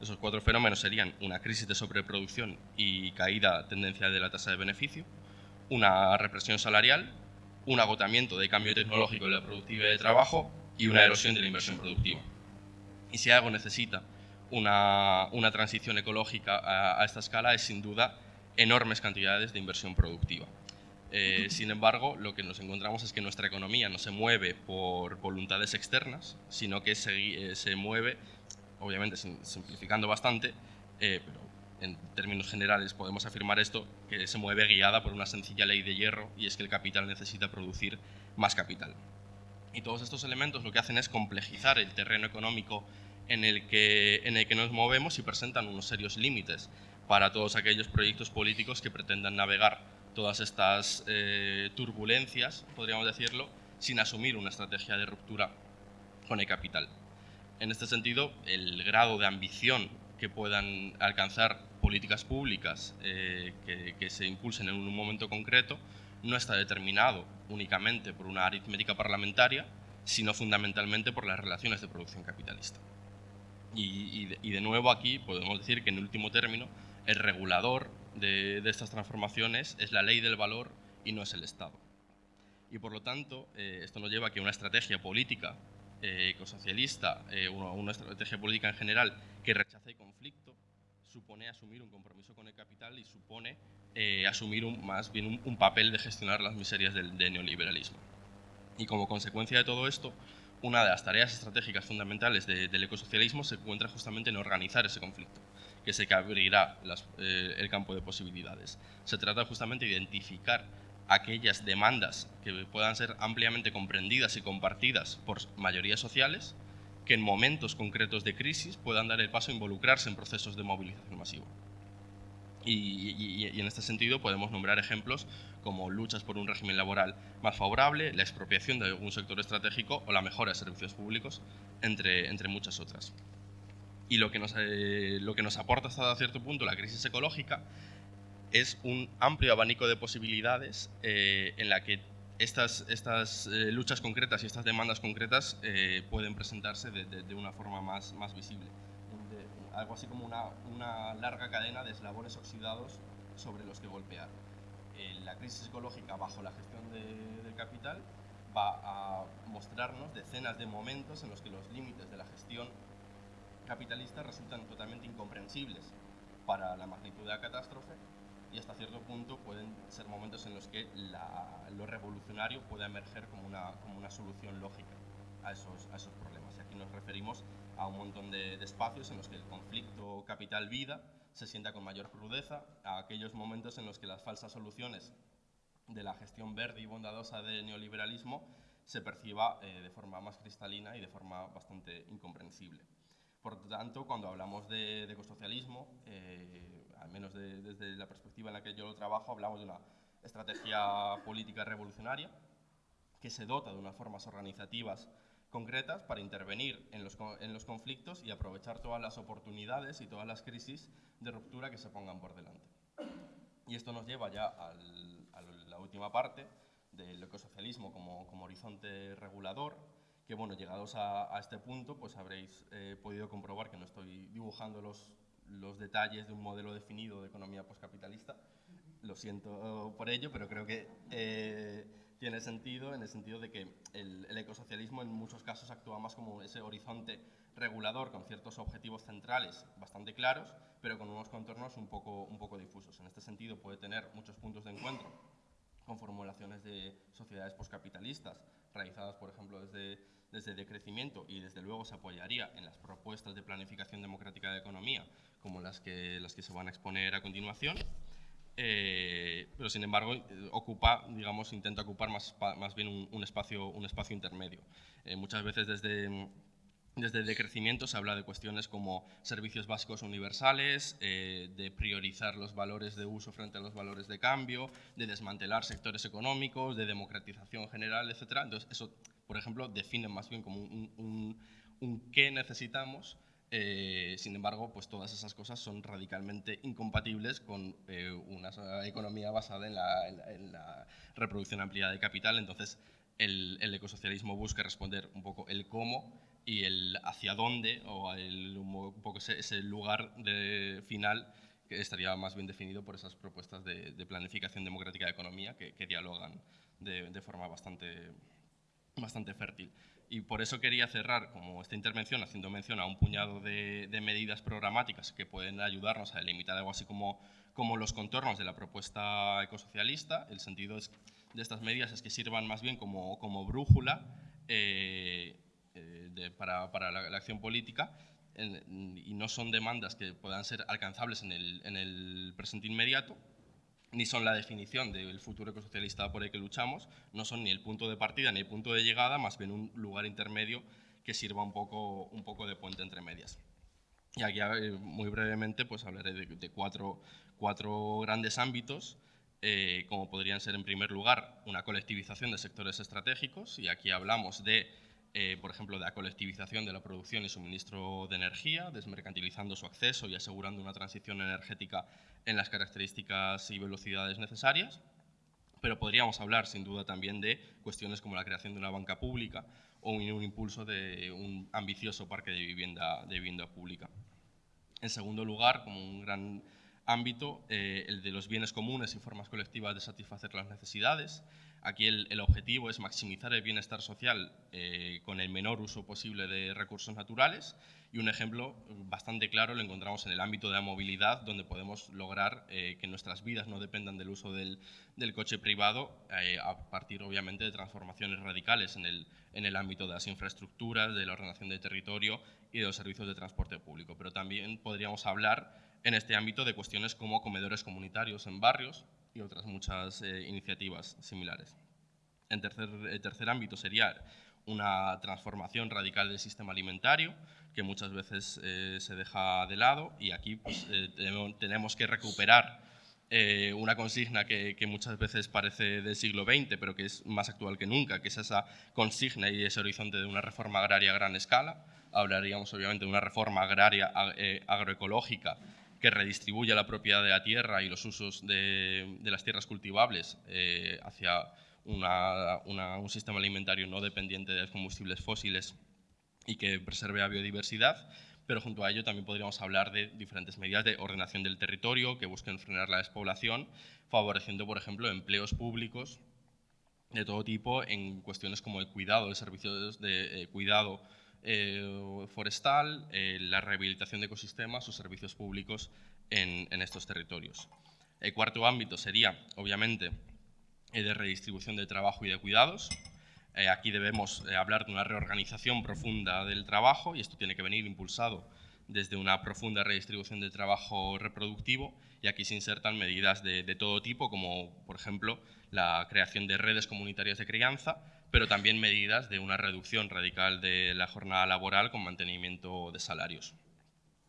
Esos cuatro fenómenos serían una crisis de sobreproducción y caída tendencial de la tasa de beneficio, una represión salarial, un agotamiento de cambio tecnológico de la productividad de trabajo y una erosión de la inversión productiva. Y si algo necesita una transición ecológica a, esta escala es sin duda enormes cantidades de inversión productiva. Eh, sin embargo, lo que nos encontramos es que nuestra economía no se mueve por voluntades externas, sino que se, eh, mueve, obviamente simplificando bastante, eh, pero en términos generales podemos afirmar esto, que se mueve guiada por una sencilla ley de hierro y es que el capital necesita producir más capital. Y todos estos elementos lo que hacen es complejizar el terreno económico en el que, en el que nos movemos y presentan unos serios límites para todos aquellos proyectos políticos que pretendan navegar todas estas eh, turbulencias, podríamos decirlo, sin asumir una estrategia de ruptura con el capital. En este sentido, el grado de ambición que puedan alcanzar políticas públicas eh, que, que se impulsen en un momento concreto no está determinado únicamente por una aritmética parlamentaria, sino fundamentalmente por las relaciones de producción capitalista. Y, de, nuevo aquí podemos decir que en último término el regulador de, estas transformaciones es la ley del valor y no es el Estado. Y por lo tanto, eh, esto nos lleva a que una estrategia política eh, ecosocialista, eh, una estrategia política en general que rechace el conflicto, supone asumir un compromiso con el capital y supone eh, asumir un, más bien un, papel de gestionar las miserias del, neoliberalismo. Y como consecuencia de todo esto, una de las tareas estratégicas fundamentales del ecosocialismo se encuentra justamente en organizar ese conflicto, que es el que abrirá eh, el campo de posibilidades. Se trata justamente de identificar aquellas demandas que puedan ser ampliamente comprendidas y compartidas por mayorías sociales que en momentos concretos de crisis puedan dar el paso a involucrarse en procesos de movilización masiva. Y, en este sentido podemos nombrar ejemplos como luchas por un régimen laboral más favorable, la expropiación de algún sector estratégico o la mejora de servicios públicos, entre, entre muchas otras. Y lo que, nos, eh, lo que nos aporta hasta cierto punto la crisis ecológica es un amplio abanico de posibilidades eh, en la que estas, estas eh, luchas concretas y estas demandas concretas eh, pueden presentarse de, una forma más, más visible. algo así como una, una, larga cadena de eslabones oxidados sobre los que golpear. Eh, la crisis ecológica bajo la gestión del capital va a mostrarnos decenas de momentos en los que los límites de la gestión capitalista resultan totalmente incomprensibles para la magnitud de la catástrofe y hasta cierto punto pueden ser momentos en los que lo revolucionario puede emerger como una, como una solución lógica a esos, a esos problemas. Y aquí nos referimos a un montón de, espacios en los que el conflicto capital-vida se sienta con mayor crudeza, a aquellos momentos en los que las falsas soluciones de la gestión verde y bondadosa del neoliberalismo se perciba eh, de forma más cristalina y de forma bastante incomprensible. Por tanto, cuando hablamos de, ecosocialismo, eh, al menos desde la perspectiva en la que yo lo trabajo, hablamos de una estrategia política revolucionaria que se dota de unas formas organizativas concretas para intervenir en los, en los conflictos y aprovechar todas las oportunidades y todas las crisis de ruptura que se pongan por delante. Y esto nos lleva ya a la última parte del ecosocialismo como, como horizonte regulador, que bueno, llegados a, este punto, pues habréis eh, podido comprobar que no estoy dibujando los, los detalles de un modelo definido de economía poscapitalista. Lo siento por ello, pero creo que eh, tiene sentido en el sentido de que el, el, ecosocialismo en muchos casos actúa más como ese horizonte regulador con ciertos objetivos centrales bastante claros, pero con unos contornos un poco, un poco difusos. En este sentido puede tener muchos puntos de encuentro con formulaciones de sociedades poscapitalistas, realizadas, por ejemplo, desde desde decrecimiento y desde luego se apoyaría en las propuestas de planificación democrática de economía como las que, las que se van a exponer a continuación. Eh, pero sin embargo ocupa, digamos, intenta ocupar más, más bien un, espacio, un espacio intermedio. Eh, muchas veces desde, desde el decrecimiento se habla de cuestiones como servicios básicos universales, eh, de priorizar los valores de uso frente a los valores de cambio, de desmantelar sectores económicos, de democratización general, etc. Entonces, eso, por ejemplo, define más bien como un, un qué necesitamos eh, sin embargo, pues todas esas cosas son radicalmente incompatibles con eh, una economía basada en la, reproducción ampliada de capital. Entonces, el, ecosocialismo busca responder un poco el cómo y el hacia dónde, o el, un poco ese, lugar de final que estaría más bien definido por esas propuestas de, planificación democrática de economía que, dialogan de, de forma bastante, bastante fértil. Y por eso quería cerrar como esta intervención haciendo mención a un puñado de, medidas programáticas que pueden ayudarnos a delimitar algo así como, como los contornos de la propuesta ecosocialista. El sentido de estas medidas es que sirvan más bien como, como brújula eh, eh, para, para la, acción política y no son demandas que puedan ser alcanzables en el, en el presente inmediato, ni son la definición del futuro ecosocialista por el que luchamos, no son ni el punto de partida ni el punto de llegada, más bien un lugar intermedio que sirva un poco, un poco de puente entre medias. Y aquí eh, muy brevemente pues hablaré de, cuatro, cuatro, grandes ámbitos, eh, como podrían ser en primer lugar una colectivización de sectores estratégicos, y aquí hablamos de eh, por ejemplo, de la colectivización de la producción y suministro de energía, desmercantilizando su acceso y asegurando una transición energética en las características y velocidades necesarias. Pero podríamos hablar, sin duda, también de cuestiones como la creación de una banca pública o un, impulso de un ambicioso parque de vivienda, de vivienda pública. En segundo lugar, como un gran ámbito, eh, el de los bienes comunes y formas colectivas de satisfacer las necesidades, Aquí el, objetivo es maximizar el bienestar social eh, con el menor uso posible de recursos naturales y un ejemplo bastante claro lo encontramos en el ámbito de la movilidad, donde podemos lograr eh, que nuestras vidas no dependan del uso del, coche privado, eh, a partir obviamente de transformaciones radicales en el, en el ámbito de las infraestructuras, de la ordenación del territorio y de los servicios de transporte público. Pero también podríamos hablar en este ámbito de cuestiones como comedores comunitarios en barrios, y otras muchas eh, iniciativas similares. En tercer, el tercer ámbito sería una transformación radical del sistema alimentario, que muchas veces eh, se deja de lado, y aquí pues, eh, tenemos que recuperar una consigna que, que, muchas veces parece del siglo XX, pero que es más actual que nunca, que es esa consigna y ese horizonte de una reforma agraria a gran escala. Hablaríamos obviamente de una reforma agraria agroecológica que redistribuya la propiedad de la tierra y los usos de, las tierras cultivables eh, hacia un sistema alimentario no dependiente de combustibles fósiles y que preserve la biodiversidad, pero junto a ello también podríamos hablar de diferentes medidas de ordenación del territorio que busquen frenar la despoblación, favoreciendo, por ejemplo, empleos públicos de todo tipo en cuestiones como el cuidado de servicios de cuidado eh, forestal, eh, la rehabilitación de ecosistemas o servicios públicos en, estos territorios. El cuarto ámbito sería, obviamente, el de redistribución de trabajo y de cuidados. Eh, aquí debemos hablar de una reorganización profunda del trabajo y esto tiene que venir impulsado desde una profunda redistribución del trabajo reproductivo y aquí se insertan medidas de, de todo tipo, como por ejemplo la creación de redes comunitarias de crianza, pero también medidas de una reducción radical de la jornada laboral con mantenimiento de salarios.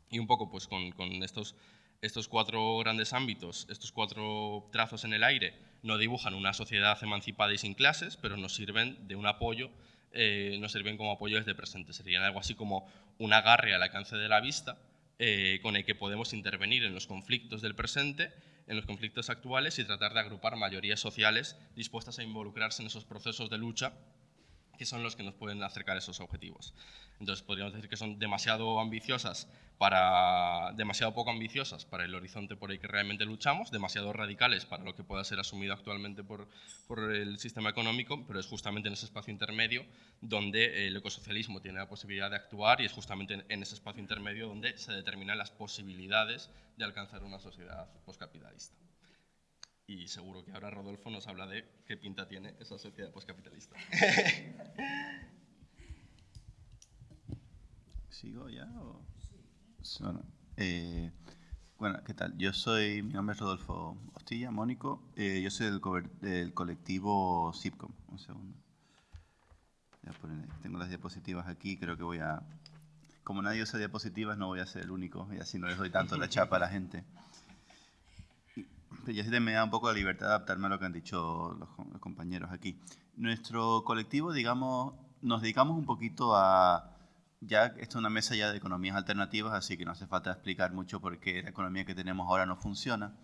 Y un poco pues con, estos, estos cuatro grandes ámbitos, estos cuatro trazos en el aire, no dibujan una sociedad emancipada y sin clases, pero nos sirven de un apoyo, eh, nos sirven como apoyo desde presente. Serían algo así como un agarre al alcance de la vista eh, con el que podemos intervenir en los conflictos del presente en los conflictos actuales y tratar de agrupar mayorías sociales dispuestas a involucrarse en esos procesos de lucha que son los que nos pueden acercar a esos objetivos. Entonces podríamos decir que son demasiado ambiciosas para, demasiado poco ambiciosas para el horizonte por el que realmente luchamos, demasiado radicales para lo que pueda ser asumido actualmente por, por el sistema económico, pero es justamente en ese espacio intermedio donde el ecosocialismo tiene la posibilidad de actuar y es justamente en ese espacio intermedio donde se determinan las posibilidades de alcanzar una sociedad postcapitalista y seguro que ahora Rodolfo nos habla de qué pinta tiene esa sociedad poscapitalista.
¿Sigo ya? O? Bueno, eh, bueno, ¿qué tal? Yo soy, mi nombre es Rodolfo Hostilla, Mónico. Eh, yo soy del, del colectivo SIPCOM. Un segundo. tengo las diapositivas aquí, creo que voy a... Como nadie usa diapositivas, no voy a ser el único, y así no les doy tanto la chapa a la gente. Y así me da un poco la libertad de adaptarme a lo que han dicho los, los compañeros aquí. Nuestro colectivo, digamos, nos dedicamos un poquito a ya esta es una mesa ya de economías alternativas, así que no hace falta explicar mucho por qué la economía que tenemos ahora no funciona.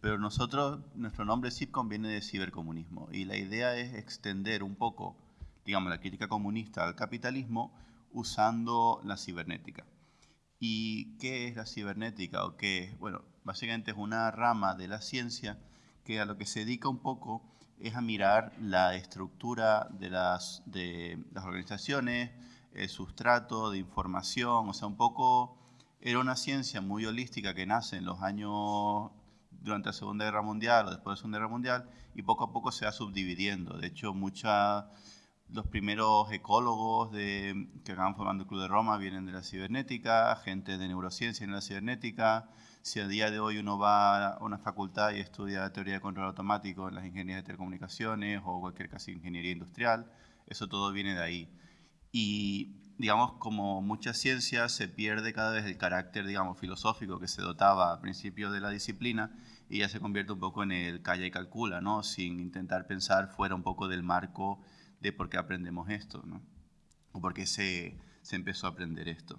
Pero nosotros, nuestro nombre CIPCOM viene de cibercomunismo y la idea es extender un poco, digamos, la crítica comunista al capitalismo usando la cibernética. ¿Y qué es la cibernética? O qué Bueno, básicamente es una rama de la ciencia que a lo que se dedica un poco es a mirar la estructura de las, de las organizaciones, el sustrato de información, o sea, un poco era una ciencia muy holística que nace en los años durante la Segunda Guerra Mundial o después de la Segunda Guerra Mundial y poco a poco se va subdividiendo. De hecho, muchos los primeros ecólogos que acaban formando el Club de Roma vienen de la cibernética, gente de neurociencia en la cibernética. Si a día de hoy uno va a una facultad y estudia teoría de control automático en las ingenierías de telecomunicaciones o cualquier casi ingeniería industrial, eso todo viene de ahí. Y, digamos, como mucha ciencia, se pierde cada vez el carácter, digamos, filosófico que se dotaba al principio de la disciplina y ya se convierte un poco en el calla y calcula, ¿no? Sin intentar pensar fuera un poco del marco de por qué aprendemos esto, ¿no? O por qué se, se empezó a aprender esto.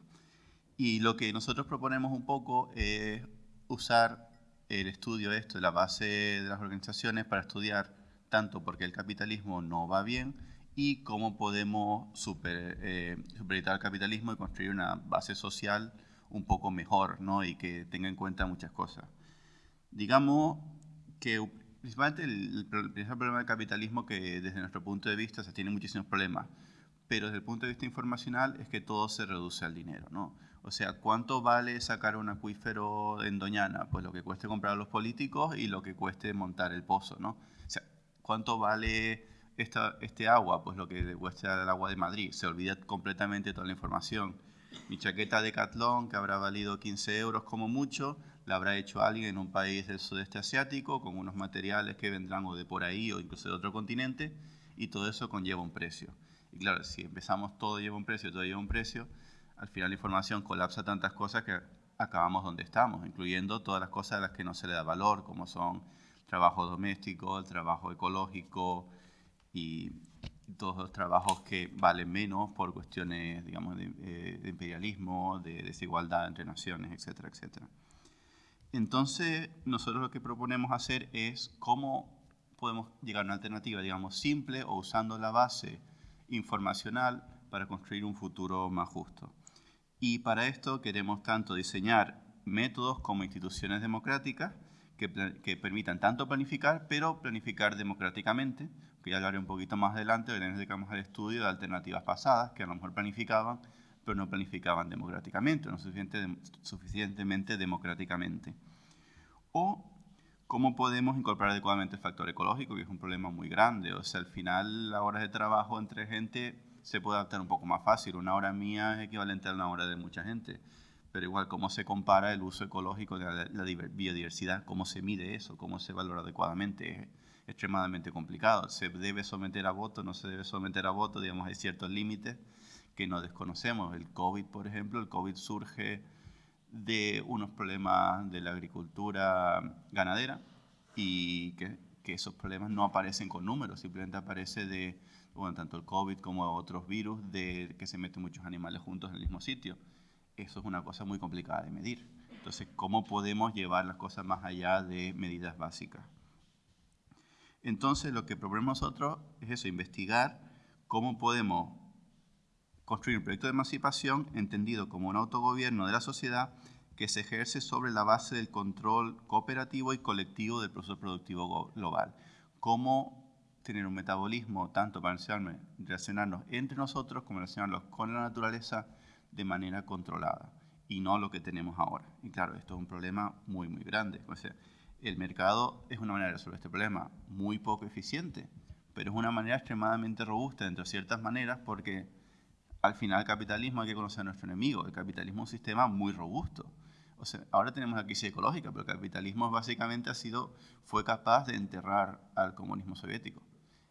Y lo que nosotros proponemos un poco es usar el estudio esto la base de las organizaciones para estudiar tanto porque el capitalismo no va bien y cómo podemos super, eh, superitar el capitalismo y construir una base social un poco mejor ¿no? y que tenga en cuenta muchas cosas. Digamos que principalmente el, principal problema del capitalismo que desde nuestro punto de vista se tiene muchísimos problemas, pero desde el punto de vista informacional es que todo se reduce al dinero. ¿no? O sea, ¿cuánto vale sacar un acuífero en Doñana? Pues lo que cueste comprar a los políticos y lo que cueste montar el pozo. ¿no? O sea, ¿cuánto vale este agua, pues lo que cuesta el agua de Madrid, se olvida completamente toda la información. Mi chaqueta de Catlón, que habrá valido 15 euros como mucho, la habrá hecho alguien en un país del sudeste asiático con unos materiales que vendrán o de por ahí o incluso de otro continente y todo eso conlleva un precio. Y claro, si empezamos todo lleva un precio, todo lleva un precio, al final la información colapsa tantas cosas que acabamos donde estamos, incluyendo todas las cosas a las que no se le da valor, como son trabajo doméstico, el trabajo ecológico, y todos los trabajos que valen menos por cuestiones, digamos, de, eh, imperialismo, de desigualdad entre naciones, etcétera, etcétera. Entonces, nosotros lo que proponemos hacer es cómo podemos llegar a una alternativa, digamos, simple o usando la base informacional para construir un futuro más justo. Y para esto queremos tanto diseñar métodos como instituciones democráticas que, permitan tanto planificar, pero planificar democráticamente, que ya hablaré un poquito más adelante, nos dedicamos al estudio de alternativas pasadas, que a lo mejor planificaban, pero no planificaban democráticamente, no suficiente, suficientemente democráticamente. O cómo podemos incorporar adecuadamente el factor ecológico, que es un problema muy grande. O sea, al final, las horas de trabajo entre gente se puede adaptar un poco más fácil. Una hora mía es equivalente a una hora de mucha gente pero igual cómo se compara el uso ecológico de la, biodiversidad, cómo se mide eso, cómo se valora adecuadamente, es extremadamente complicado. Se debe someter a voto, no se debe someter a voto, digamos, hay ciertos límites que no desconocemos. El COVID, por ejemplo, el COVID surge de unos problemas de la agricultura ganadera y que, que esos problemas no aparecen con números, simplemente aparece de, bueno, tanto el COVID como otros virus, de que se meten muchos animales juntos en el mismo sitio eso es una cosa muy complicada de medir. Entonces, ¿cómo podemos llevar las cosas más allá de medidas básicas? Entonces, lo que proponemos nosotros es eso, investigar cómo podemos construir un proyecto de emancipación entendido como un autogobierno de la sociedad que se ejerce sobre la base del control cooperativo y colectivo del proceso productivo global. Cómo tener un metabolismo tanto para relacionarnos entre nosotros como relacionarnos con la naturaleza de manera controlada y no lo que tenemos ahora. Y claro, esto es un problema muy, muy grande. O sea, el mercado es una manera de resolver este problema muy poco eficiente, pero es una manera extremadamente robusta, entre ciertas maneras, porque al final el capitalismo hay que conocer a nuestro enemigo. El capitalismo es un sistema muy robusto. O sea, ahora tenemos la crisis ecológica, pero el capitalismo básicamente ha sido, fue capaz de enterrar al comunismo soviético.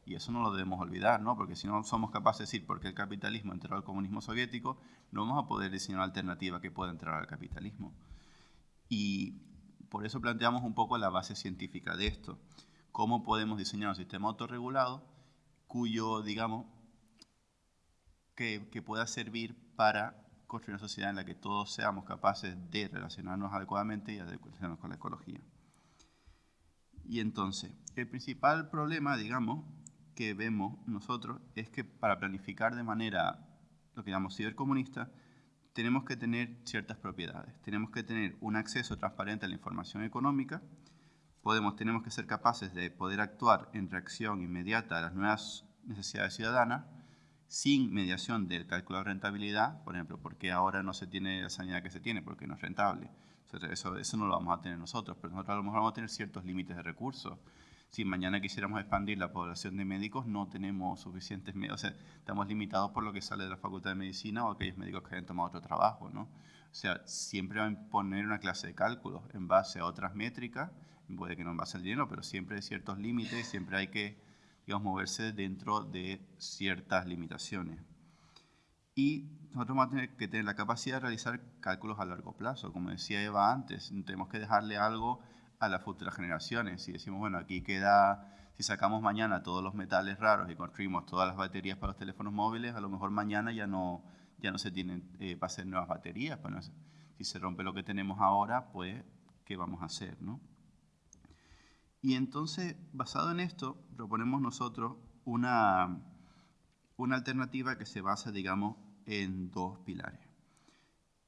Y eso no lo debemos olvidar, ¿no? Porque si no somos capaces de decir por qué el capitalismo enterró al comunismo soviético, no vamos a poder diseñar una alternativa que pueda enterrar al capitalismo. Y por eso planteamos un poco la base científica de esto. Cómo podemos diseñar un sistema autorregulado cuyo, digamos, que, que pueda servir para construir una sociedad en la que todos seamos capaces de relacionarnos adecuadamente y relacionarnos con la ecología. Y entonces, el principal problema, digamos, que vemos nosotros es que para planificar de manera, lo que llamamos cibercomunista, tenemos que tener ciertas propiedades. Tenemos que tener un acceso transparente a la información económica, podemos, tenemos que ser capaces de poder actuar en reacción inmediata a las nuevas necesidades ciudadanas, sin mediación del cálculo de rentabilidad, por ejemplo, porque ahora no se tiene la sanidad que se tiene, porque no es rentable. Eso, eso no lo vamos a tener nosotros, pero nosotros a lo mejor vamos a tener ciertos límites de recursos. Si mañana quisiéramos expandir la población de médicos, no tenemos suficientes médicos, o sea, estamos limitados por lo que sale de la Facultad de Medicina o aquellos médicos que hayan tomado otro trabajo, ¿no? O sea, siempre van a poner una clase de cálculos en base a otras métricas, puede que no en base al dinero, pero siempre hay ciertos límites, siempre hay que digamos, moverse dentro de ciertas limitaciones. Y nosotros vamos a tener que tener la capacidad de realizar cálculos a largo plazo. Como decía Eva antes, tenemos que dejarle algo a las futuras generaciones. Si decimos, bueno, aquí queda, si sacamos mañana todos los metales raros y construimos todas las baterías para los teléfonos móviles, a lo mejor mañana ya no, ya no se tienen eh, para hacer nuevas baterías. Pues si se rompe lo que tenemos ahora, pues, ¿qué vamos a hacer? ¿no? Y entonces, basado en esto, proponemos nosotros una, una alternativa que se basa, digamos, en dos pilares.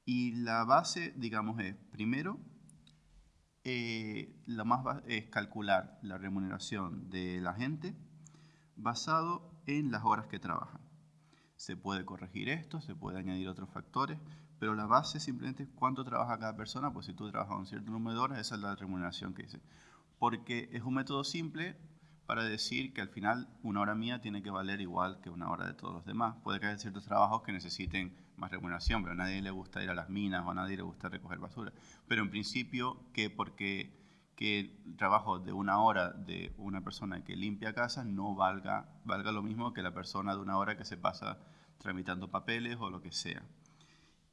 Y la base, digamos, es, primero, eh, lo más es calcular la remuneración de la gente basado en las horas que trabajan. Se puede corregir esto, se puede añadir otros factores, pero la base simplemente es cuánto trabaja cada persona, pues si tú trabajas un cierto número de horas, esa es la remuneración que dice porque es un método simple para decir que al final una hora mía tiene que valer igual que una hora de todos los demás. Puede que haya ciertos trabajos que necesiten más remuneración, pero a nadie le gusta ir a las minas o a nadie le gusta recoger basura. Pero en principio, que porque que el trabajo de una hora de una persona que limpia casas no valga, valga lo mismo que la persona de una hora que se pasa tramitando papeles o lo que sea.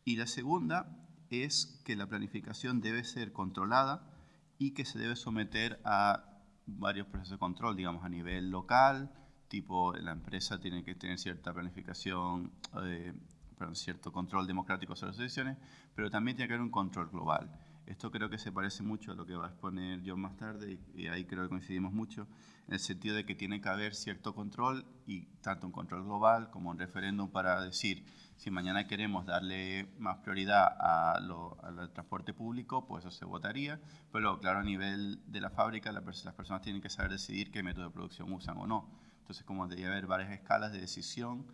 Y la segunda es que la planificación debe ser controlada y que se debe someter a varios procesos de control, digamos, a nivel local, tipo la empresa tiene que tener cierta planificación, eh, perdón, cierto control democrático sobre las decisiones, pero también tiene que haber un control global. Esto creo que se parece mucho a lo que va a exponer John más tarde y, ahí creo que coincidimos mucho, en el sentido de que tiene que haber cierto control y tanto un control global como un referéndum para decir si mañana queremos darle más prioridad al transporte público, pues eso se votaría. Pero claro, a nivel de la fábrica, las personas tienen que saber decidir qué método de producción usan o no. Entonces, como debería haber varias escalas de decisión,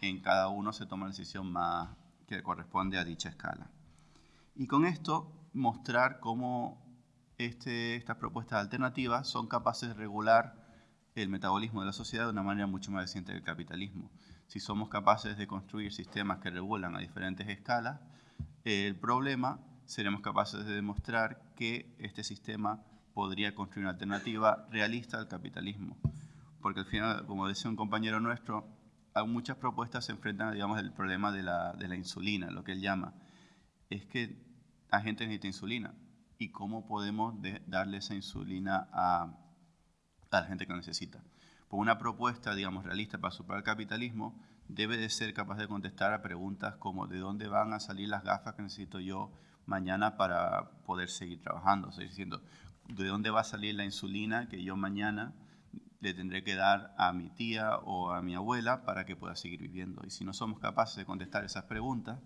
en cada uno se toma la decisión más que corresponde a dicha escala. Y con esto, mostrar cómo este, estas propuestas alternativas son capaces de regular el metabolismo de la sociedad de una manera mucho más eficiente que el capitalismo si somos capaces de construir sistemas que regulan a diferentes escalas, el problema seremos capaces de demostrar que este sistema podría construir una alternativa realista al capitalismo. Porque al final, como decía un compañero nuestro, muchas propuestas se enfrentan, digamos, al problema de la, de insulina, lo que él llama. Es que la gente necesita insulina. ¿Y cómo podemos darle esa insulina a, la gente que lo necesita? Pues una propuesta, digamos, realista para superar el capitalismo debe de ser capaz de contestar a preguntas como ¿de dónde van a salir las gafas que necesito yo mañana para poder seguir trabajando? Sea, diciendo, ¿de dónde va a salir la insulina que yo mañana le tendré que dar a mi tía o a mi abuela para que pueda seguir viviendo? Y si no somos capaces de contestar esas preguntas,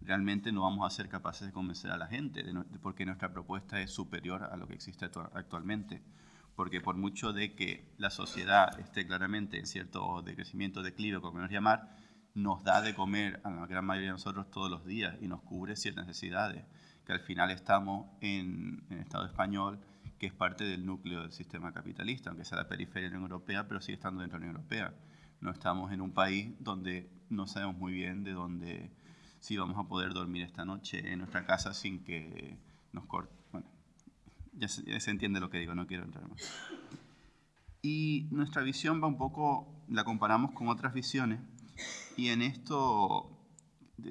realmente no vamos a ser capaces de convencer a la gente, de porque nuestra propuesta es superior a lo que existe actualmente porque por mucho de que la sociedad esté claramente en cierto decrecimiento, declive, como queremos llamar, nos da de comer a la gran mayoría de nosotros todos los días y nos cubre ciertas necesidades, que al final estamos en, el Estado español, que es parte del núcleo del sistema capitalista, aunque sea la periferia de la Unión Europea, pero sigue estando dentro de la Unión Europea. No estamos en un país donde no sabemos muy bien de dónde, si vamos a poder dormir esta noche en nuestra casa sin que nos corte. Bueno, ya se, ya se entiende lo que digo, no quiero entrar más. Y nuestra visión va un poco, la comparamos con otras visiones, y en esto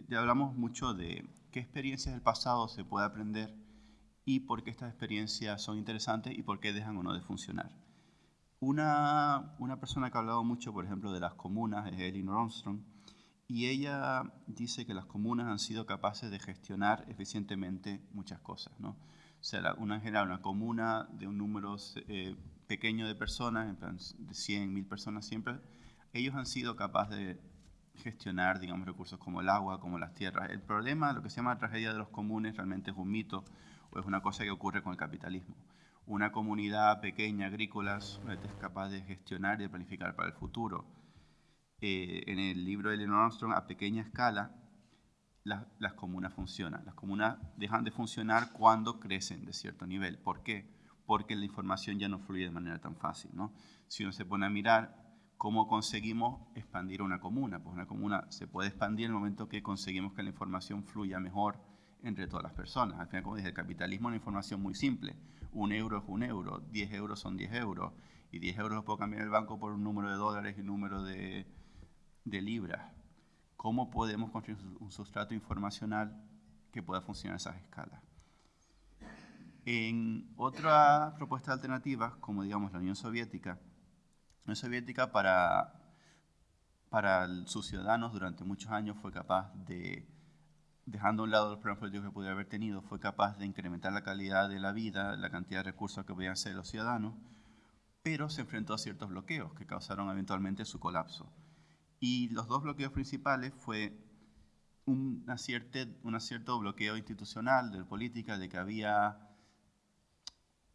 ya hablamos mucho de qué experiencias del pasado se puede aprender y por qué estas experiencias son interesantes y por qué dejan o no de funcionar. Una, una persona que ha hablado mucho, por ejemplo, de las comunas es Elinor Armstrong, y ella dice que las comunas han sido capaces de gestionar eficientemente muchas cosas. ¿no? O sea, una, una comuna de un número eh, pequeño de personas, en plan de 100, 1000 personas siempre, ellos han sido capaces de gestionar, digamos, recursos como el agua, como las tierras. El problema, lo que se llama la tragedia de los comunes, realmente es un mito o es una cosa que ocurre con el capitalismo. Una comunidad pequeña, agrícola, es capaz de gestionar y de planificar para el futuro. Eh, en el libro de Eleanor Armstrong, a pequeña escala, las comunas funcionan. Las comunas dejan de funcionar cuando crecen de cierto nivel. ¿Por qué? Porque la información ya no fluye de manera tan fácil. ¿no? Si uno se pone a mirar ¿Cómo conseguimos expandir una comuna? Pues una comuna se puede expandir en el momento que conseguimos que la información fluya mejor entre todas las personas. Al final, como dije, el capitalismo es una información muy simple. Un euro es un euro, 10 euros son 10 euros, y 10 euros los puedo cambiar el banco por un número de dólares y un número de, de libras. ¿Cómo podemos construir un sustrato informacional que pueda funcionar a esas escalas? En otras propuestas alternativas, como digamos la Unión Soviética, Unión Soviética para, para sus ciudadanos durante muchos años fue capaz de, dejando a un lado los problemas políticos que pudiera haber tenido, fue capaz de incrementar la calidad de la vida, la cantidad de recursos que podían ser los ciudadanos, pero se enfrentó a ciertos bloqueos que causaron eventualmente su colapso. Y los dos bloqueos principales fue un, un cierto bloqueo institucional de política, de que había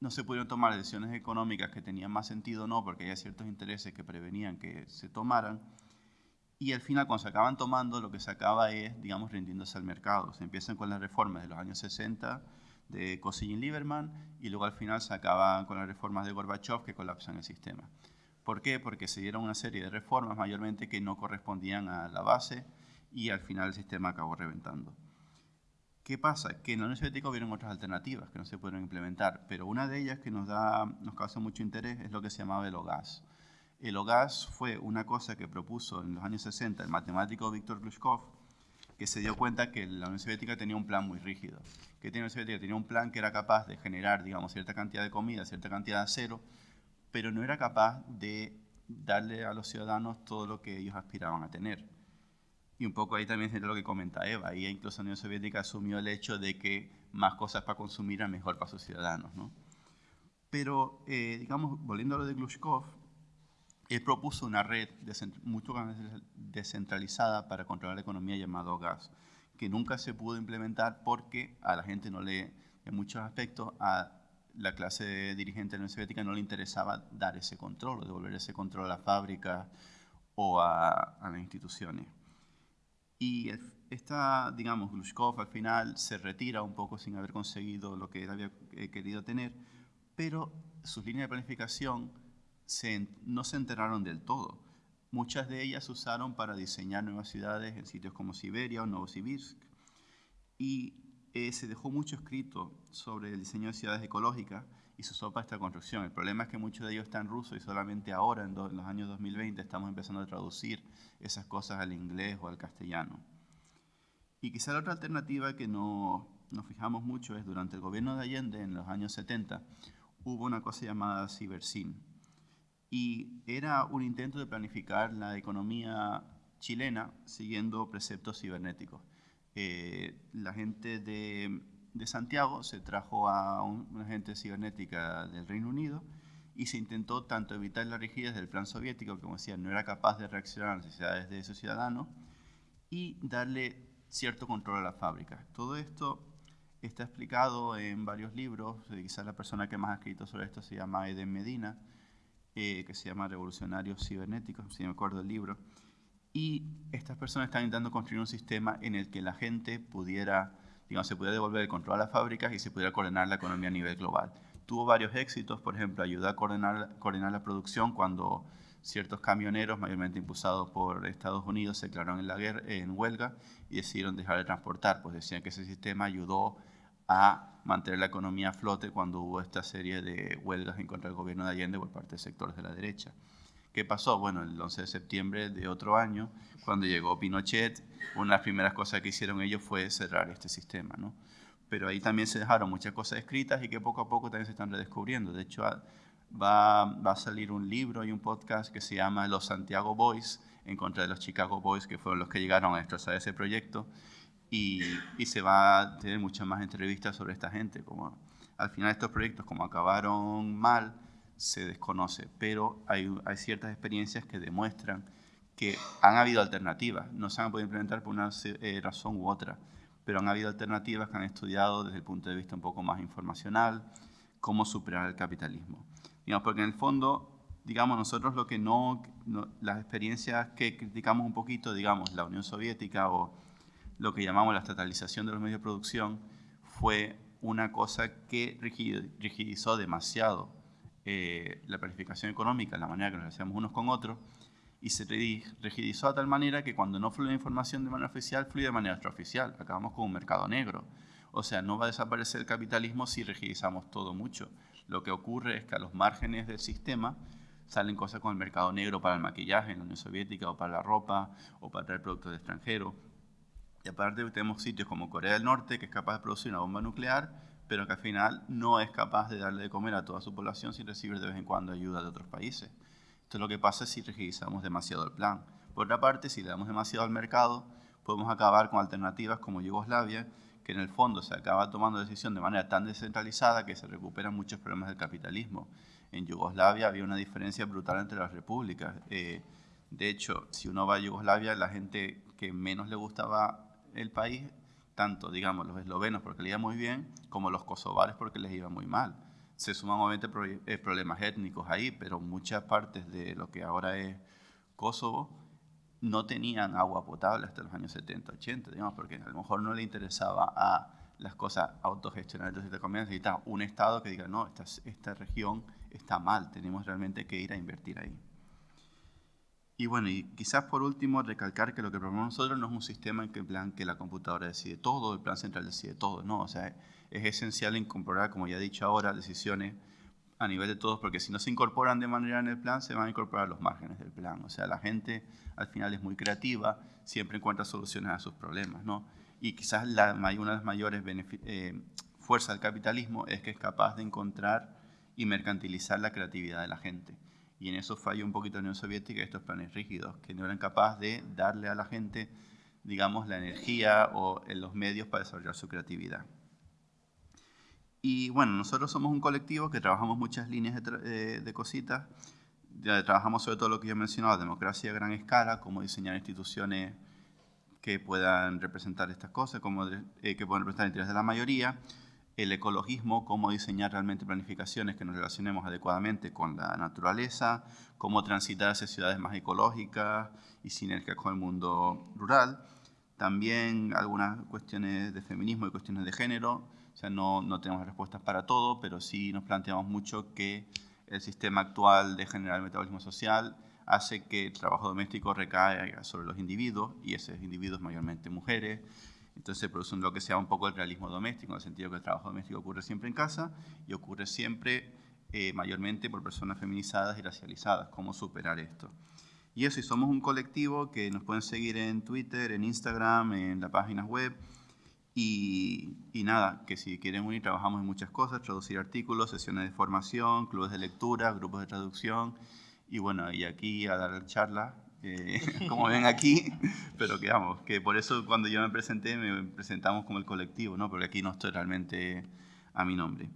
no se pudieron tomar decisiones económicas que tenían más sentido o no, porque había ciertos intereses que prevenían que se tomaran. Y al final, cuando se acaban tomando, lo que se acaba es, digamos, rindiéndose al mercado. Se empiezan con las reformas de los años 60 de Kosygin Lieberman y luego al final se acaban con las reformas de Gorbachev que colapsan el sistema. ¿Por qué? Porque se dieron una serie de reformas mayormente que no correspondían a la base y al final el sistema acabó reventando. ¿Qué pasa? Que en la Unión Soviética hubieron otras alternativas que no se pudieron implementar, pero una de ellas que nos, da, nos causa mucho interés es lo que se llamaba el OGAS. El OGAS fue una cosa que propuso en los años 60 el matemático Víctor Glushkov, que se dio cuenta que la Unión Soviética tenía un plan muy rígido. Que tenía la Unión Soviética tenía un plan que era capaz de generar, digamos, cierta cantidad de comida, cierta cantidad de acero, pero no era capaz de darle a los ciudadanos todo lo que ellos aspiraban a tener. Y un poco ahí también es lo que comenta Eva. Ahí incluso la Unión Soviética asumió el hecho de que más cosas para consumir eran mejor para sus ciudadanos. ¿no? Pero, eh, digamos, volviendo a lo de Glushkov, él propuso una red mucho más descentralizada para controlar la economía llamada GAS, que nunca se pudo implementar porque a la gente no le, en muchos aspectos, a la clase dirigente de la Unión Soviética no le interesaba dar ese control devolver ese control a las fábricas o a, a las instituciones. Y esta, digamos, Glushkov al final se retira un poco sin haber conseguido lo que él había eh, querido tener, pero sus líneas de planificación no se enteraron del todo. Muchas de ellas se usaron para diseñar nuevas ciudades en sitios como Siberia o Novosibirsk. Y eh, se dejó mucho escrito sobre el diseño de ciudades ecológicas y se usó para esta construcción. El problema es que muchos de ellos están rusos y solamente ahora, en, los años 2020, estamos empezando a traducir esas cosas al inglés o al castellano. Y quizá la otra alternativa que no, nos fijamos mucho es durante el gobierno de Allende, en los años 70, hubo una cosa llamada Cibersin. Y era un intento de planificar la economía chilena siguiendo preceptos cibernéticos. Eh, la gente de de Santiago se trajo a una agente cibernética del Reino Unido y se intentó tanto evitar la rigidez del plan soviético, que como decía, no era capaz de reaccionar a las necesidades de sus ciudadanos, y darle cierto control a las fábricas. Todo esto está explicado en varios libros, quizás la persona que más ha escrito sobre esto se llama Eden Medina, eh, que se llama Revolucionarios Cibernéticos, si me acuerdo el libro, y estas personas están intentando construir un sistema en el que la gente pudiera digamos, se pudiera devolver el control a las fábricas y se pudiera coordinar la economía a nivel global. Tuvo varios éxitos, por ejemplo, ayudó a coordinar, coordinar la producción cuando ciertos camioneros, mayormente impulsados por Estados Unidos, se declararon en, la guerra, en huelga y decidieron dejar de transportar, pues decían que ese sistema ayudó a mantener la economía a flote cuando hubo esta serie de huelgas en contra del gobierno de Allende por parte de sectores de la derecha. ¿Qué pasó? Bueno, el 11 de septiembre de otro año, cuando llegó Pinochet, una de las primeras cosas que hicieron ellos fue cerrar este sistema, ¿no? Pero ahí también se dejaron muchas cosas escritas y que poco a poco también se están redescubriendo. De hecho, va, va a salir un libro y un podcast que se llama Los Santiago Boys, en contra de los Chicago Boys, que fueron los que llegaron a destrozar ese proyecto. Y, y, se va a tener muchas más entrevistas sobre esta gente. Como al final estos proyectos, como acabaron mal, se desconoce, pero hay, hay, ciertas experiencias que demuestran que han habido alternativas, no se han podido implementar por una eh, razón u otra, pero han habido alternativas que han estudiado desde el punto de vista un poco más informacional cómo superar el capitalismo. Digamos, porque en el fondo, digamos, nosotros lo que no, no, las experiencias que criticamos un poquito, digamos, la Unión Soviética o lo que llamamos la estatalización de los medios de producción, fue una cosa que rigidizó demasiado eh, la planificación económica, la manera que nos hacemos unos con otros, y se rigidizó de tal manera que cuando no fluye información de manera oficial, fluye de manera extraoficial. Acabamos con un mercado negro. O sea, no va a desaparecer el capitalismo si rigidizamos todo mucho. Lo que ocurre es que a los márgenes del sistema salen cosas con el mercado negro para el maquillaje en la Unión Soviética o para la ropa o para traer productos de extranjero. Y aparte tenemos sitios como Corea del Norte que es capaz de producir una bomba nuclear pero que al final no es capaz de darle de comer a toda su población sin recibir de vez en cuando ayuda de otros países. Esto es lo que pasa si rigidizamos demasiado el plan. Por otra parte, si le damos demasiado al mercado, podemos acabar con alternativas como Yugoslavia, que en el fondo se acaba tomando decisión de manera tan descentralizada que se recuperan muchos problemas del capitalismo. En Yugoslavia había una diferencia brutal entre las repúblicas. Eh, de hecho, si uno va a Yugoslavia, la gente que menos le gustaba el país tanto, digamos, los eslovenos porque les iba muy bien, como los kosovares porque les iba muy mal. Se suman obviamente eh, problemas étnicos ahí, pero muchas partes de lo que ahora es Kosovo no tenían agua potable hasta los años 70, 80, digamos, porque a lo mejor no le interesaba a las cosas autogestionadas. Entonces, te necesita un Estado que diga, no, esta, esta región está mal, tenemos realmente que ir a invertir ahí. Y bueno, y quizás por último recalcar que lo que proponemos nosotros no es un sistema en que, la computadora decide todo, el plan central decide todo, no, o sea, es esencial incorporar, como ya he dicho ahora, decisiones a nivel de todos, porque si no se incorporan de manera en el plan, se van a incorporar los márgenes del plan. O sea, la gente al final es muy creativa, siempre encuentra soluciones a sus problemas, ¿no? Y quizás la, una de las mayores eh, fuerzas del capitalismo es que es capaz de encontrar y mercantilizar la creatividad de la gente y en eso falló un poquito la Unión Soviética estos planes rígidos, que no eran capaces de darle a la gente, digamos, la energía o los medios para desarrollar su creatividad. Y bueno, nosotros somos un colectivo que trabajamos muchas líneas de, de cositas. Trabajamos sobre todo lo que yo he mencionado, democracia a gran escala, cómo diseñar instituciones que puedan representar estas cosas, cómo, eh, que puedan representar el interés de la mayoría, el ecologismo, cómo diseñar realmente planificaciones que nos relacionemos adecuadamente con la naturaleza, cómo transitar hacia ciudades más ecológicas y sinergias con el mundo rural. También algunas cuestiones de feminismo y cuestiones de género. O sea, no, no tenemos respuestas para todo, pero sí nos planteamos mucho que el sistema actual de generar el metabolismo social hace que el trabajo doméstico recaiga sobre los individuos, y esos individuos mayormente mujeres, entonces produce lo que se llama un poco el realismo doméstico, en el sentido que el trabajo doméstico ocurre siempre en casa y ocurre siempre eh, mayormente por personas feminizadas y racializadas. ¿Cómo superar esto? Y eso, y somos un colectivo que nos pueden seguir en Twitter, en Instagram, en la página web. Y, y, nada, que si quieren unir, trabajamos en muchas cosas, traducir artículos, sesiones de formación, clubes de lectura, grupos de traducción. Y bueno, y aquí a dar charlas como ven aquí, pero que vamos, que por eso cuando yo me presenté, me presentamos como el colectivo, ¿no? porque aquí no estoy realmente a mi nombre.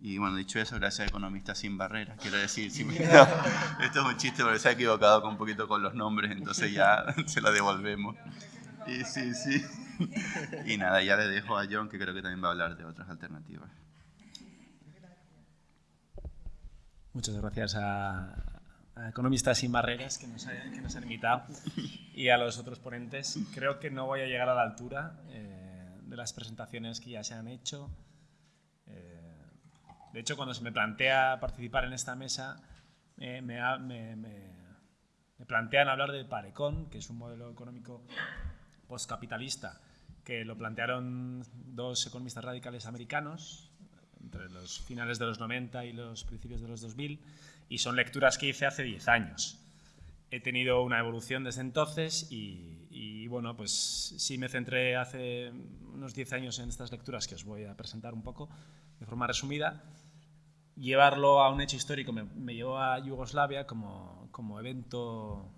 Y bueno, dicho eso, gracias a Economistas Sin Barreras. Quiero decir, si me... esto es un chiste porque se ha equivocado con un poquito con los nombres, entonces ya se lo devolvemos. Y sí, sí. Y nada, ya le dejo a John, que creo que también va a hablar de otras alternativas.
Muchas gracias a, Economistas sin Barreras que nos, han invitado y a los otros ponentes. Creo que no voy a llegar a la altura eh, de las presentaciones que ya se han hecho. Eh, de hecho, cuando se me plantea participar en esta mesa, me, plantean hablar de Parecon, que es un modelo económico postcapitalista, que lo plantearon dos economistas radicales americanos entre los finales de los 90 y los principios de los 2000, y son lecturas que hice hace 10 años. He tenido una evolución desde entonces y, bueno, pues sí me centré hace unos 10 años en estas lecturas que os voy a presentar un poco de forma resumida llevarlo a un hecho histórico me, me llevó a Yugoslavia como, como, evento,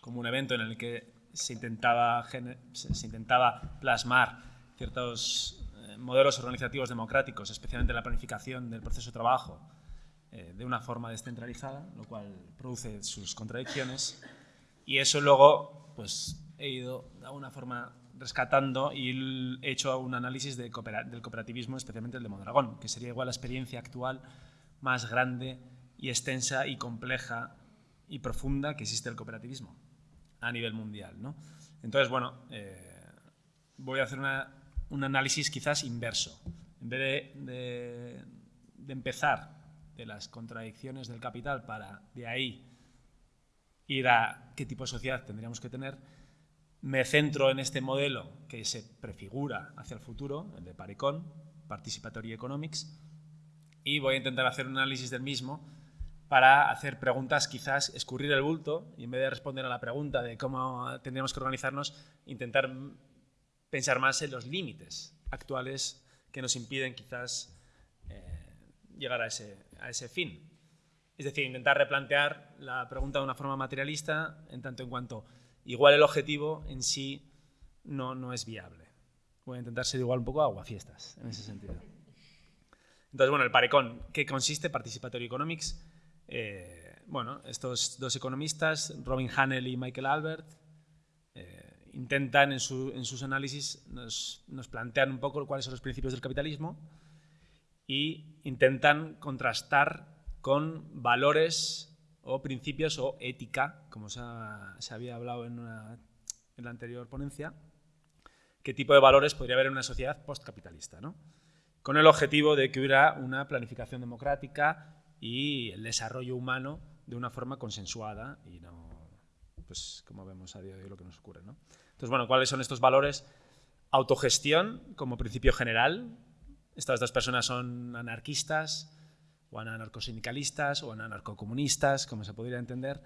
como un evento en el que se intentaba, se, intentaba plasmar ciertos eh, modelos organizativos democráticos, especialmente la planificación del proceso de trabajo, eh, de una forma descentralizada, lo cual produce sus contradicciones. Y eso luego pues, he ido de alguna forma rescatando y he hecho un análisis del cooperativismo, especialmente el de Mondragón, que sería igual la experiencia actual más grande y extensa y compleja y profunda que existe el cooperativismo a nivel mundial. ¿no? Entonces, bueno, eh, voy a hacer un análisis quizás inverso. En vez de empezar de las contradicciones del capital para de ahí ir a qué tipo de sociedad tendríamos que tener, me centro en este modelo que se prefigura hacia el futuro, el de Parecon, Participatory Economics, y voy a intentar hacer un análisis del mismo para hacer preguntas, quizás escurrir el bulto y en vez de responder a la pregunta de cómo tendríamos que organizarnos, intentar pensar más en los límites actuales que nos impiden quizás llegar a ese, a ese fin. Es decir, intentar replantear la pregunta de una forma materialista en tanto en cuanto igual el objetivo en sí no, no es viable. Voy a intentar ser igual un poco aguafiestas en ese sentido. Entonces, bueno, el parecón, ¿qué consiste? Participatory Economics. Eh, bueno, estos dos economistas, Robin Hanel y Michael Albert, eh, intentan en, sus análisis, nos, nos, plantean un poco cuáles son los principios del capitalismo y intentan contrastar con valores o principios o ética, como se, había hablado en, la anterior ponencia, qué tipo de valores podría haber en una sociedad postcapitalista, ¿no? con el objetivo de que hubiera una planificación democrática y el desarrollo humano de una forma consensuada y no, pues como vemos a día de hoy lo que nos ocurre. ¿no? Entonces, bueno, ¿cuáles son estos valores? Autogestión como principio general. Estas dos personas son anarquistas, o anarcosindicalistas o anarcocomunistas, como se podría entender,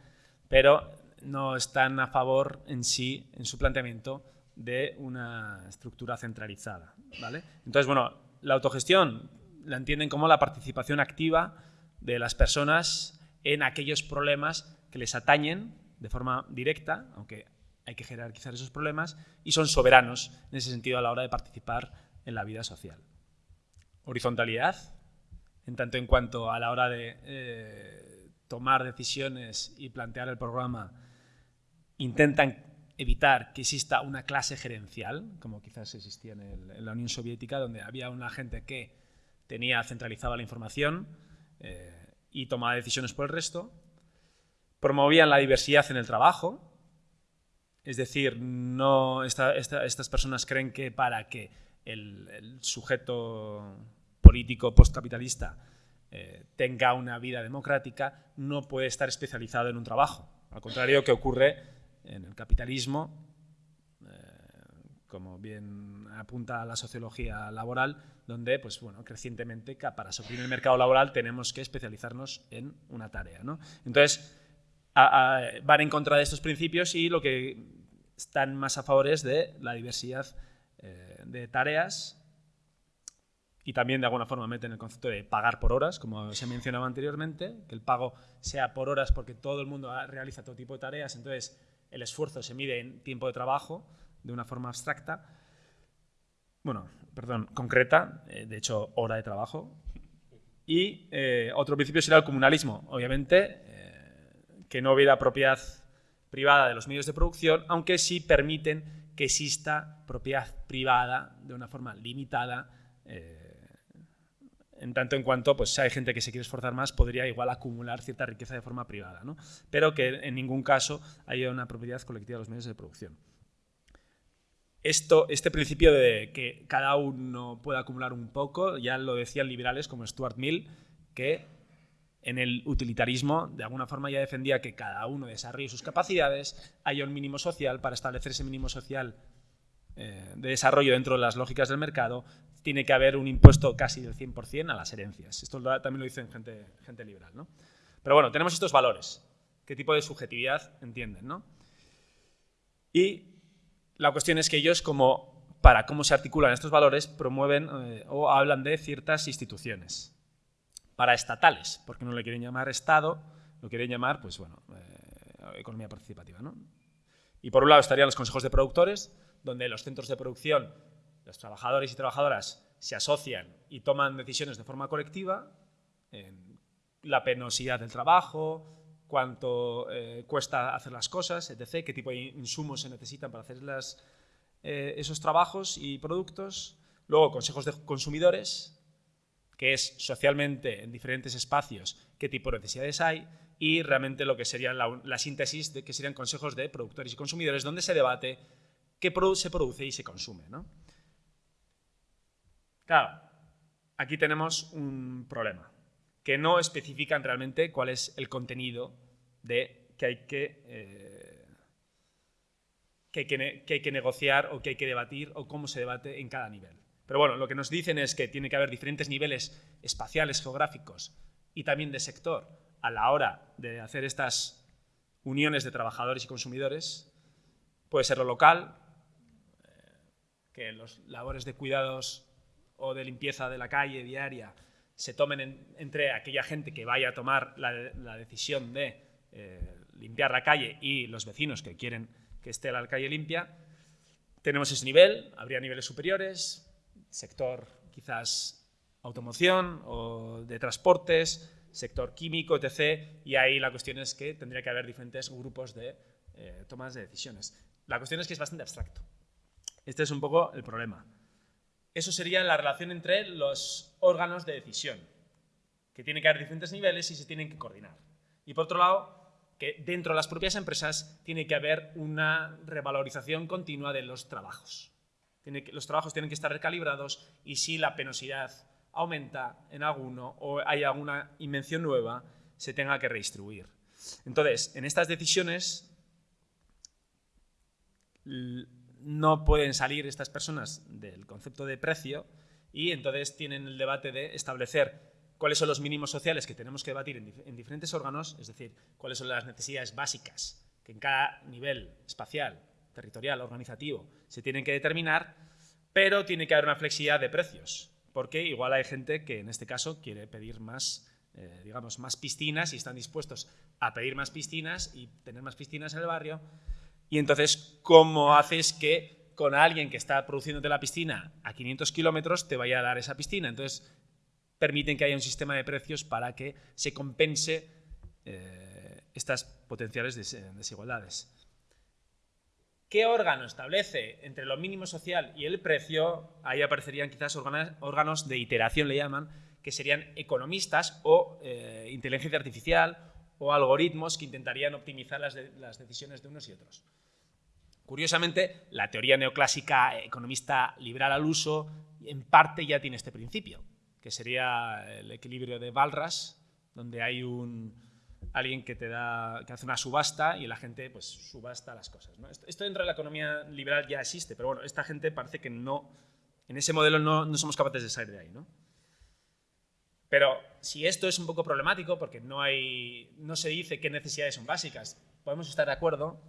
pero no están a favor en sí, en su planteamiento, de una estructura centralizada. ¿vale? Entonces, bueno, la autogestión la entienden como la participación activa de las personas en aquellos problemas que les atañen de forma directa, aunque hay que jerarquizar esos problemas, y son soberanos en ese sentido a la hora de participar en la vida social. Horizontalidad, en tanto en cuanto a la hora de eh, tomar decisiones y plantear el programa, intentan evitar que exista una clase gerencial, como quizás existía en, la Unión Soviética, donde había una gente que tenía centralizada la información eh, y tomaba decisiones por el resto. Promovían la diversidad en el trabajo, es decir, no, estas personas creen que para que el sujeto político postcapitalista eh, tenga una vida democrática, no puede estar especializado en un trabajo. Al contrario que ocurre en el capitalismo, eh, como bien apunta la sociología laboral, donde pues, bueno, crecientemente para suplir el mercado laboral tenemos que especializarnos en una tarea. ¿no? Entonces, van en contra de estos principios y lo que están más a favor es de la diversidad eh, de tareas y también de alguna forma meten el concepto de pagar por horas, como se mencionaba anteriormente, que el pago sea por horas porque todo el mundo realiza todo tipo de tareas, entonces el esfuerzo se mide en tiempo de trabajo de una forma abstracta, bueno, perdón, concreta, eh, de hecho hora de trabajo. Y eh, otro principio será el comunalismo, obviamente, eh, que no hubiera propiedad privada de los medios de producción, aunque sí permiten que exista propiedad privada de una forma limitada en tanto en cuanto pues, si hay gente que se quiere esforzar más, podría igual acumular cierta riqueza de forma privada, ¿no? pero que en ningún caso haya una propiedad colectiva de los medios de producción. Esto, este principio de que cada uno pueda acumular un poco, ya lo decían liberales como Stuart Mill, que en el utilitarismo, de alguna forma ya defendía que cada uno desarrolle sus capacidades, haya un mínimo social, para establecer ese mínimo social eh, de desarrollo dentro de las lógicas del mercado, tiene que haber un impuesto casi del 100% a las herencias. Esto también lo dicen gente, gente liberal. ¿no? Pero bueno, tenemos estos valores. ¿Qué tipo de subjetividad entienden? ¿no? Y la cuestión es que ellos, como para cómo se articulan estos valores, promueven eh, o hablan de ciertas instituciones paraestatales, porque no le quieren llamar Estado, lo quieren llamar, pues bueno, eh, economía participativa. ¿no? Y por un lado estarían los consejos de productores, donde los centros de producción, los trabajadores y trabajadoras se asocian y toman decisiones de forma colectiva, la penosidad del trabajo, cuánto eh, cuesta hacer las cosas, etc., qué tipo de insumos se necesitan para hacer las, eh, esos trabajos y productos. Luego, consejos de consumidores, que es socialmente en diferentes espacios qué tipo de necesidades hay, y realmente lo que sería la, la síntesis de que serían consejos de productores y consumidores, donde se debate qué se produce y se consume. ¿no? Claro, aquí tenemos un problema, que no especifican realmente cuál es el contenido de que hay que, eh, que, hay que, que hay que negociar o que hay que debatir o cómo se debate en cada nivel. Pero bueno, lo que nos dicen es que tiene que haber diferentes niveles espaciales, geográficos y también de sector a la hora de hacer estas uniones de trabajadores y consumidores. Puede ser lo local, que los labores de cuidados o de limpieza de la calle diaria se tomen entre aquella gente que vaya a tomar la, decisión de eh, limpiar la calle y los vecinos que quieren que esté la calle limpia. Tenemos ese nivel, habría niveles superiores, sector quizás automoción o de transportes, sector químico, etc. Y ahí la cuestión es que tendría que haber diferentes grupos de eh, tomas de decisiones. La cuestión es que es bastante abstracto. Este es un poco el problema. Eso sería la relación entre los órganos de decisión, que tiene que haber diferentes niveles y se tienen que coordinar. Y por otro lado, que dentro de las propias empresas tiene que haber una revalorización continua de los trabajos. los trabajos tienen que estar recalibrados y si la penosidad aumenta en alguno o hay alguna invención nueva, se tenga que redistribuir. Entonces, en estas decisiones no pueden salir estas personas del concepto de precio y entonces tienen el debate de establecer cuáles son los mínimos sociales que tenemos que debatir en, diferentes órganos, es decir, cuáles son las necesidades básicas que en cada nivel espacial, territorial, organizativo se tienen que determinar, pero tiene que haber una flexibilidad de precios, porque igual hay gente que en este caso quiere pedir más, eh, digamos, más piscinas y están dispuestos a pedir más piscinas y tener más piscinas en el barrio, y entonces, ¿cómo haces que con alguien que está produciéndote la piscina a 500 kilómetros te vaya a dar esa piscina? Entonces, permiten que haya un sistema de precios para que se compense eh, estas potenciales desigualdades. ¿Qué órgano establece entre lo mínimo social y el precio? Ahí aparecerían quizás órganos de iteración, le llaman, que serían economistas o eh, inteligencia artificial o algoritmos que intentarían optimizar las, decisiones de unos y otros. Curiosamente, la teoría neoclásica economista liberal al uso en parte ya tiene este principio, que sería el equilibrio de Balras, donde hay un, alguien que te da que hace una subasta y la gente pues subasta las cosas. Esto, dentro de la economía liberal ya existe, pero bueno, esta gente parece que no, en ese modelo no, no somos capaces de salir de ahí. ¿no? Pero si esto es un poco problemático, porque no, hay, no se dice qué necesidades son básicas, podemos estar de acuerdo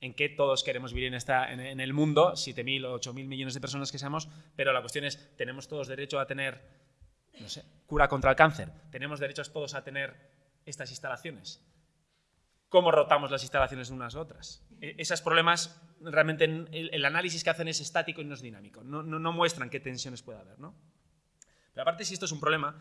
en que todos queremos vivir en, esta, en, el mundo, 7.000 o 8.000 millones de personas que seamos, pero la cuestión es, ¿tenemos todos derecho a tener, no sé, cura contra el cáncer? ¿Tenemos derechos todos a tener estas instalaciones? ¿Cómo rotamos las instalaciones unas a otras? E, esos problemas, realmente el, análisis que hacen es estático y no es dinámico, no, no, muestran qué tensiones puede haber. ¿no? Pero aparte, si esto es un problema,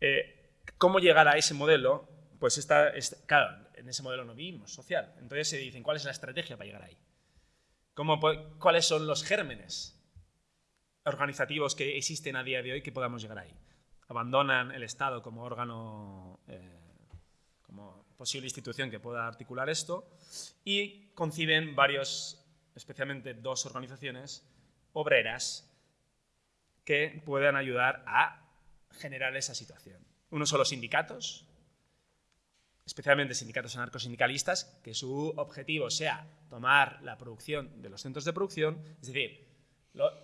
eh, ¿cómo llegar a ese modelo? Pues está, claro, en ese modelo no vivimos, social. Entonces se dicen, ¿cuál es la estrategia para llegar ahí? ¿Cómo, ¿Cuáles son los gérmenes organizativos que existen a día de hoy que podamos llegar ahí? Abandonan el Estado como órgano, eh, como posible institución que pueda articular esto y conciben varios, especialmente dos organizaciones obreras que puedan ayudar a generar esa situación. Uno son los sindicatos, especialmente sindicatos anarcosindicalistas, que su objetivo sea tomar la producción de los centros de producción, es decir,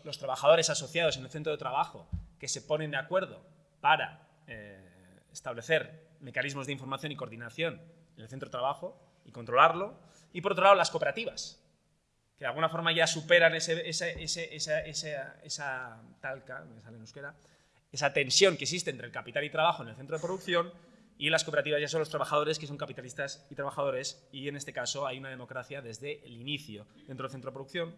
los trabajadores asociados en el centro de trabajo que se ponen de acuerdo para eh, establecer mecanismos de información y coordinación en el centro de trabajo y controlarlo, y por otro lado las cooperativas, que de alguna forma ya superan ese, esa, esa, talca, me sale en euskera, esa tensión que existe entre el capital y trabajo en el centro de producción y las cooperativas ya son los trabajadores que son capitalistas y trabajadores y en este caso hay una democracia desde el inicio dentro del centro de producción.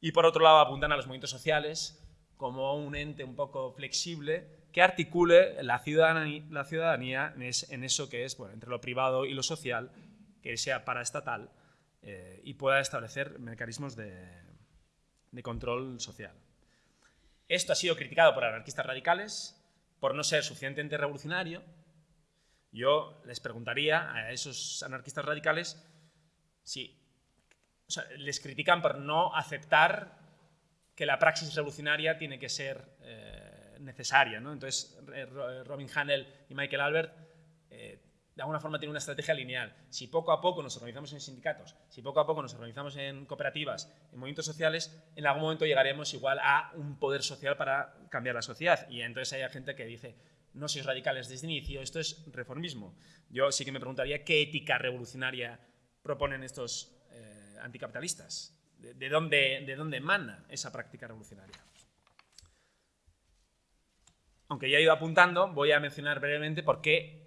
Y por otro lado apuntan a los movimientos sociales como un ente un poco flexible que articule la ciudadanía, en, eso que es bueno, entre lo privado y lo social, que sea paraestatal eh, y pueda establecer mecanismos de control social. Esto ha sido criticado por anarquistas radicales por no ser suficientemente revolucionario. Yo les preguntaría a esos anarquistas radicales si les critican por no aceptar que la praxis revolucionaria tiene que ser eh, necesaria. ¿no? Entonces, Robin Hanel y Michael Albert eh, de alguna forma tienen una estrategia lineal. Si poco a poco nos organizamos en sindicatos, si poco a poco nos organizamos en cooperativas, en movimientos sociales, en algún momento llegaremos igual a un poder social para cambiar la sociedad. Y entonces hay gente que dice, no sois radicales desde el inicio, esto es reformismo. Yo sí que me preguntaría qué ética revolucionaria proponen estos eh, anticapitalistas. ¿De, dónde, ¿De dónde emana esa práctica revolucionaria? Aunque ya he ido apuntando, voy a mencionar brevemente por qué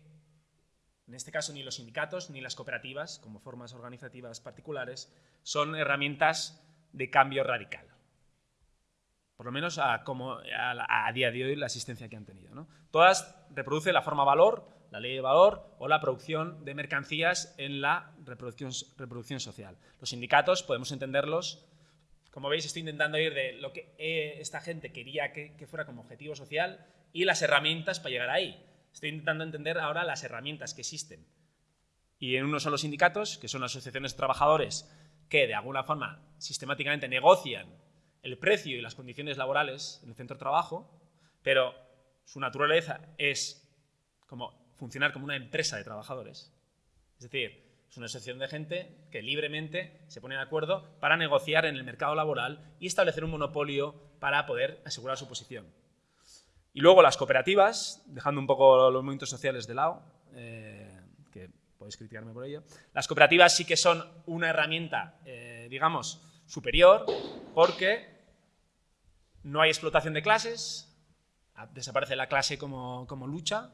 en este caso, ni los sindicatos ni las cooperativas, como formas organizativas particulares, son herramientas de cambio radical. Por lo menos a, como a, día de hoy la asistencia que han tenido. Todas reproducen la forma valor, la ley de valor o la producción de mercancías en la reproducción, social. Los sindicatos podemos entenderlos, como veis estoy intentando ir de lo que eh, esta gente quería que, que fuera como objetivo social y las herramientas para llegar ahí. Estoy intentando entender ahora las herramientas que existen. Y en uno son los sindicatos, que son asociaciones de trabajadores que de alguna forma sistemáticamente negocian el precio y las condiciones laborales en el centro de trabajo, pero su naturaleza es como funcionar como una empresa de trabajadores. Es decir, es una asociación de gente que libremente se pone de acuerdo para negociar en el mercado laboral y establecer un monopolio para poder asegurar su posición. Y luego las cooperativas, dejando un poco los movimientos sociales de lado, eh, que podéis criticarme por ello, las cooperativas sí que son una herramienta, eh, digamos, superior, porque no hay explotación de clases, desaparece la clase como, como lucha,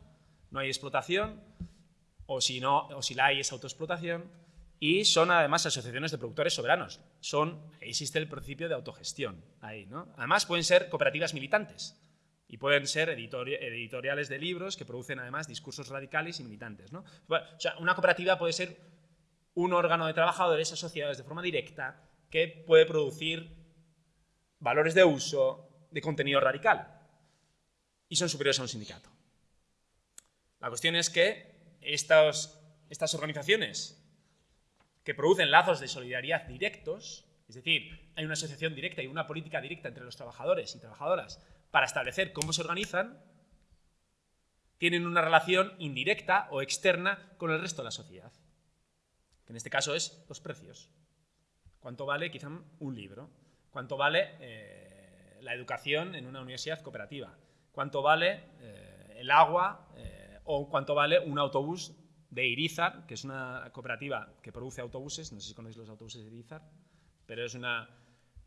no hay explotación, o si, no, o si la hay es autoexplotación, y son además asociaciones de productores soberanos. Son, existe el principio de autogestión ahí, ¿no? Además pueden ser cooperativas militantes, y pueden ser editoriales de libros que producen además discursos radicales y militantes. o sea, una cooperativa puede ser un órgano de trabajadores asociados de forma directa que puede producir valores de uso de contenido radical y son superiores a un sindicato. La cuestión es que estas organizaciones que producen lazos de solidaridad directos, es decir, hay una asociación directa y una política directa entre los trabajadores y trabajadoras para establecer cómo se organizan, tienen una relación indirecta o externa con el resto de la sociedad, en este caso es los precios. ¿Cuánto vale quizá un libro? ¿Cuánto vale eh, la educación en una universidad cooperativa? ¿Cuánto vale eh, el agua eh, o cuánto vale un autobús de Irizar, que es una cooperativa que produce autobuses, no sé si conocéis los autobuses de Irizar, pero es una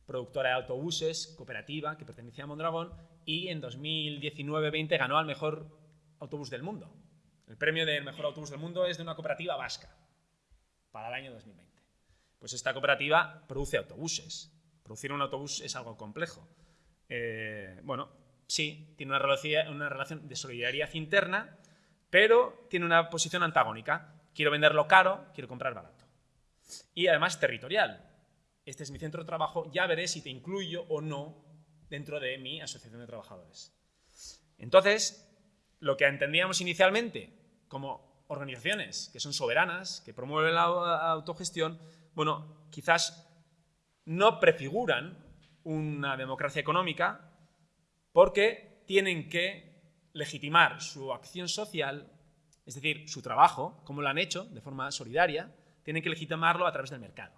productora de autobuses, cooperativa, que pertenecía a Mondragón, y en 2019-20 ganó al mejor autobús del mundo. El premio del mejor autobús del mundo es de una cooperativa vasca para el año 2020. Pues esta cooperativa produce autobuses. Producir un autobús es algo complejo. Eh, bueno, sí, tiene una relación, una relación de solidaridad interna, pero tiene una posición antagónica. Quiero venderlo caro, quiero comprar barato. Y además territorial. Este es mi centro de trabajo, ya veré si te incluyo o no dentro de mi asociación de trabajadores. Entonces, lo que entendíamos inicialmente como organizaciones que son soberanas, que promueven la autogestión, bueno, quizás no prefiguran una democracia económica porque tienen que legitimar su acción social, es decir, su trabajo, como lo han hecho de forma solidaria, tienen que legitimarlo a través del mercado.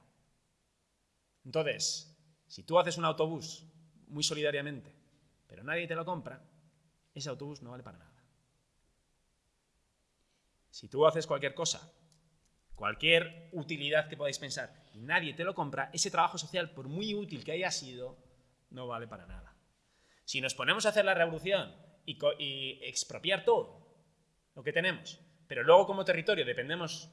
Entonces, si tú haces un autobús muy solidariamente, pero nadie te lo compra, ese autobús no vale para nada. Si tú haces cualquier cosa, cualquier utilidad que podáis pensar, y nadie te lo compra, ese trabajo social, por muy útil que haya sido, no vale para nada. Si nos ponemos a hacer la revolución y, y expropiar todo lo que tenemos, pero luego como territorio dependemos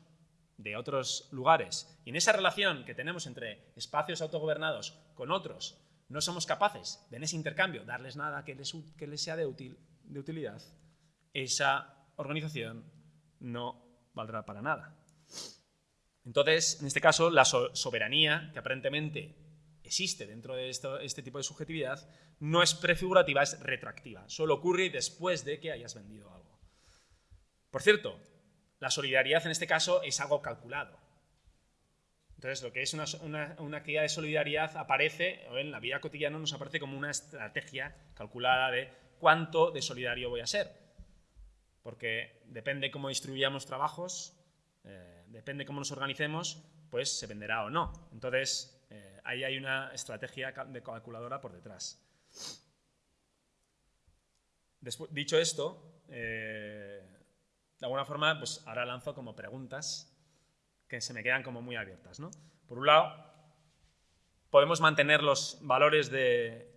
de otros lugares, y en esa relación que tenemos entre espacios autogobernados con otros, no somos capaces de en ese intercambio darles nada que les, sea de, de utilidad, esa organización no valdrá para nada. Entonces, en este caso, la soberanía, que aparentemente existe dentro de este tipo de subjetividad, no es prefigurativa, es retroactiva. Solo ocurre después de que hayas vendido algo. Por cierto, la solidaridad en este caso es algo calculado. Entonces, lo que es una, una, actividad de solidaridad aparece, en la vida cotidiana nos aparece como una estrategia calculada de cuánto de solidario voy a ser. Porque depende cómo distribuyamos trabajos, eh, depende cómo nos organicemos, pues se venderá o no. Entonces, eh, ahí hay una estrategia de calculadora por detrás. dicho esto, eh, de alguna forma, pues ahora lanzo como preguntas que se me quedan como muy abiertas. ¿no? Por un lado, podemos mantener los valores de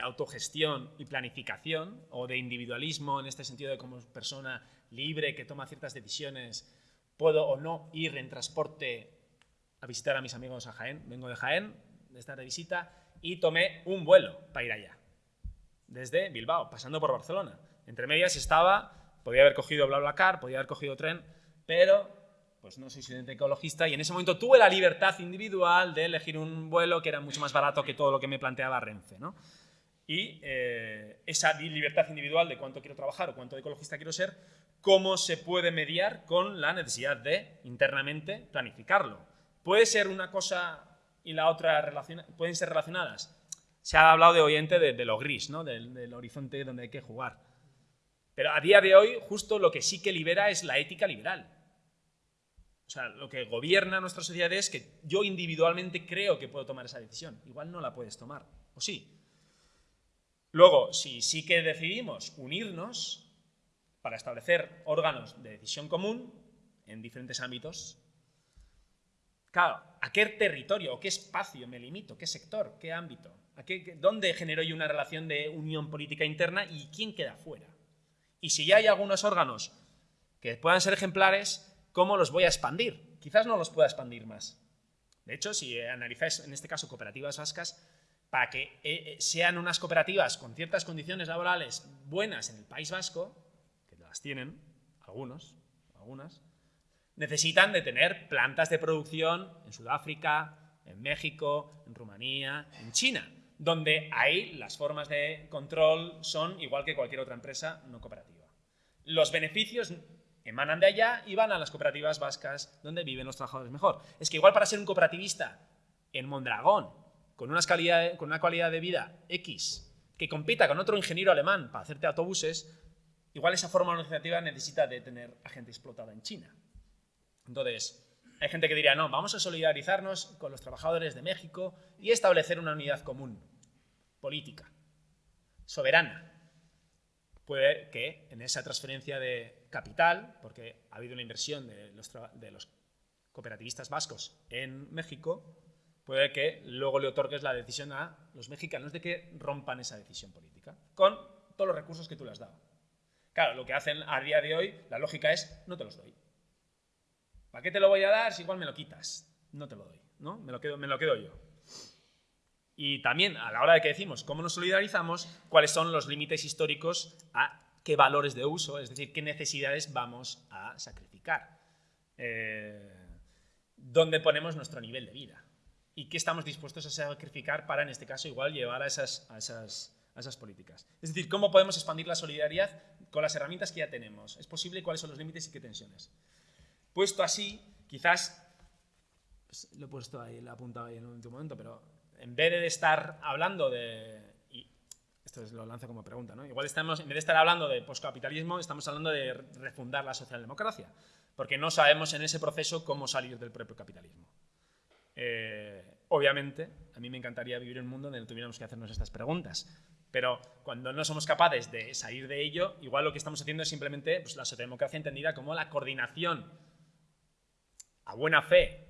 autogestión y planificación, o de individualismo, en este sentido de como persona libre que toma ciertas decisiones, puedo o no ir en transporte a visitar a mis amigos a Jaén. Vengo de Jaén, de estar de visita, y tomé un vuelo para ir allá, desde Bilbao, pasando por Barcelona. Entre medias estaba Podía haber cogido BlaBlaCar, podía haber cogido tren, pero pues no soy estudiante ecologista y en ese momento tuve la libertad individual de elegir un vuelo que era mucho más barato que todo lo que me planteaba Renfe. ¿no? Y eh, esa libertad individual de cuánto quiero trabajar o cuánto de ecologista quiero ser, cómo se puede mediar con la necesidad de internamente planificarlo. Puede ser una cosa y la otra pueden ser relacionadas. Se ha hablado de oyente de, lo gris, ¿no? del horizonte donde hay que jugar. Pero a día de hoy, justo lo que sí que libera es la ética liberal. O sea, lo que gobierna nuestra sociedad es que yo individualmente creo que puedo tomar esa decisión. Igual no la puedes tomar, ¿o sí? Luego, si sí que decidimos unirnos para establecer órganos de decisión común en diferentes ámbitos, claro, ¿a qué territorio o qué espacio me limito? ¿Qué sector? ¿Qué ámbito? ¿A qué, ¿Dónde genero yo una relación de unión política interna y quién queda fuera? Y si ya hay algunos órganos que puedan ser ejemplares, ¿cómo los voy a expandir? Quizás no los pueda expandir más. De hecho, si analizáis en este caso cooperativas vascas, para que eh, eh, sean unas cooperativas con ciertas condiciones laborales buenas en el País Vasco, que las tienen, algunos, algunas, necesitan de tener plantas de producción en Sudáfrica, en México, en Rumanía, en China donde ahí las formas de control son igual que cualquier otra empresa no cooperativa. Los beneficios emanan de allá y van a las cooperativas vascas donde viven los trabajadores mejor. Es que igual para ser un cooperativista en Mondragón, con, con una calidad de vida X, que compita con otro ingeniero alemán para hacerte autobuses, igual esa forma organizativa necesita de tener a gente explotada en China. Entonces, hay gente que diría, no, vamos a solidarizarnos con los trabajadores de México y establecer una unidad común, política, soberana. Puede que en esa transferencia de capital, porque ha habido una inversión de los, cooperativistas vascos en México, puede que luego le otorgues la decisión a los mexicanos de que rompan esa decisión política, con todos los recursos que tú les has dado. Claro, lo que hacen a día de hoy, la lógica es, no te los doy. ¿Para qué te lo voy a dar si igual me lo quitas? No te lo doy, ¿no? Me lo quedo, me lo quedo yo. Y también, a la hora de que decimos cómo nos solidarizamos, cuáles son los límites históricos a qué valores de uso, es decir, qué necesidades vamos a sacrificar. Eh, ¿Dónde ponemos nuestro nivel de vida? ¿Y qué estamos dispuestos a sacrificar para, en este caso, igual llevar a esas, esas, esas políticas? Es decir, ¿cómo podemos expandir la solidaridad con las herramientas que ya tenemos? ¿Es posible? ¿Cuáles son los límites y qué tensiones? Puesto así, quizás, pues, lo he puesto ahí, lo he apuntado ahí en un momento, pero en vez de estar hablando de, esto es, lo lanzo como pregunta, ¿no? Igual estamos, en vez de estar hablando de poscapitalismo, estamos hablando de refundar la socialdemocracia, porque no sabemos en ese proceso cómo salir del propio capitalismo. Eh, obviamente, a mí me encantaría vivir en un mundo donde tuviéramos que hacernos estas preguntas, pero cuando no somos capaces de salir de ello, igual lo que estamos haciendo es simplemente pues, la socialdemocracia entendida como la coordinación a buena fe,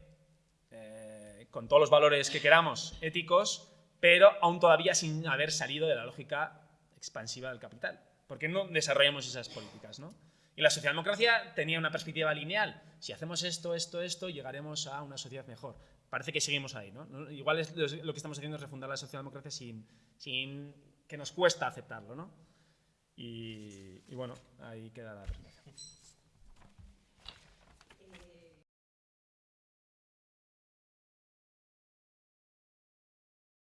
eh, con todos los valores que queramos, éticos, pero aún todavía sin haber salido de la lógica expansiva del capital. ¿Por qué no desarrollamos esas políticas? ¿no? Y la socialdemocracia tenía una perspectiva lineal. Si hacemos esto, esto, esto, llegaremos a una sociedad mejor. Parece que seguimos ahí. ¿no? Igual es lo que estamos haciendo es refundar la socialdemocracia sin, sin que nos cuesta aceptarlo. ¿no? Y, y bueno, ahí queda la presentación.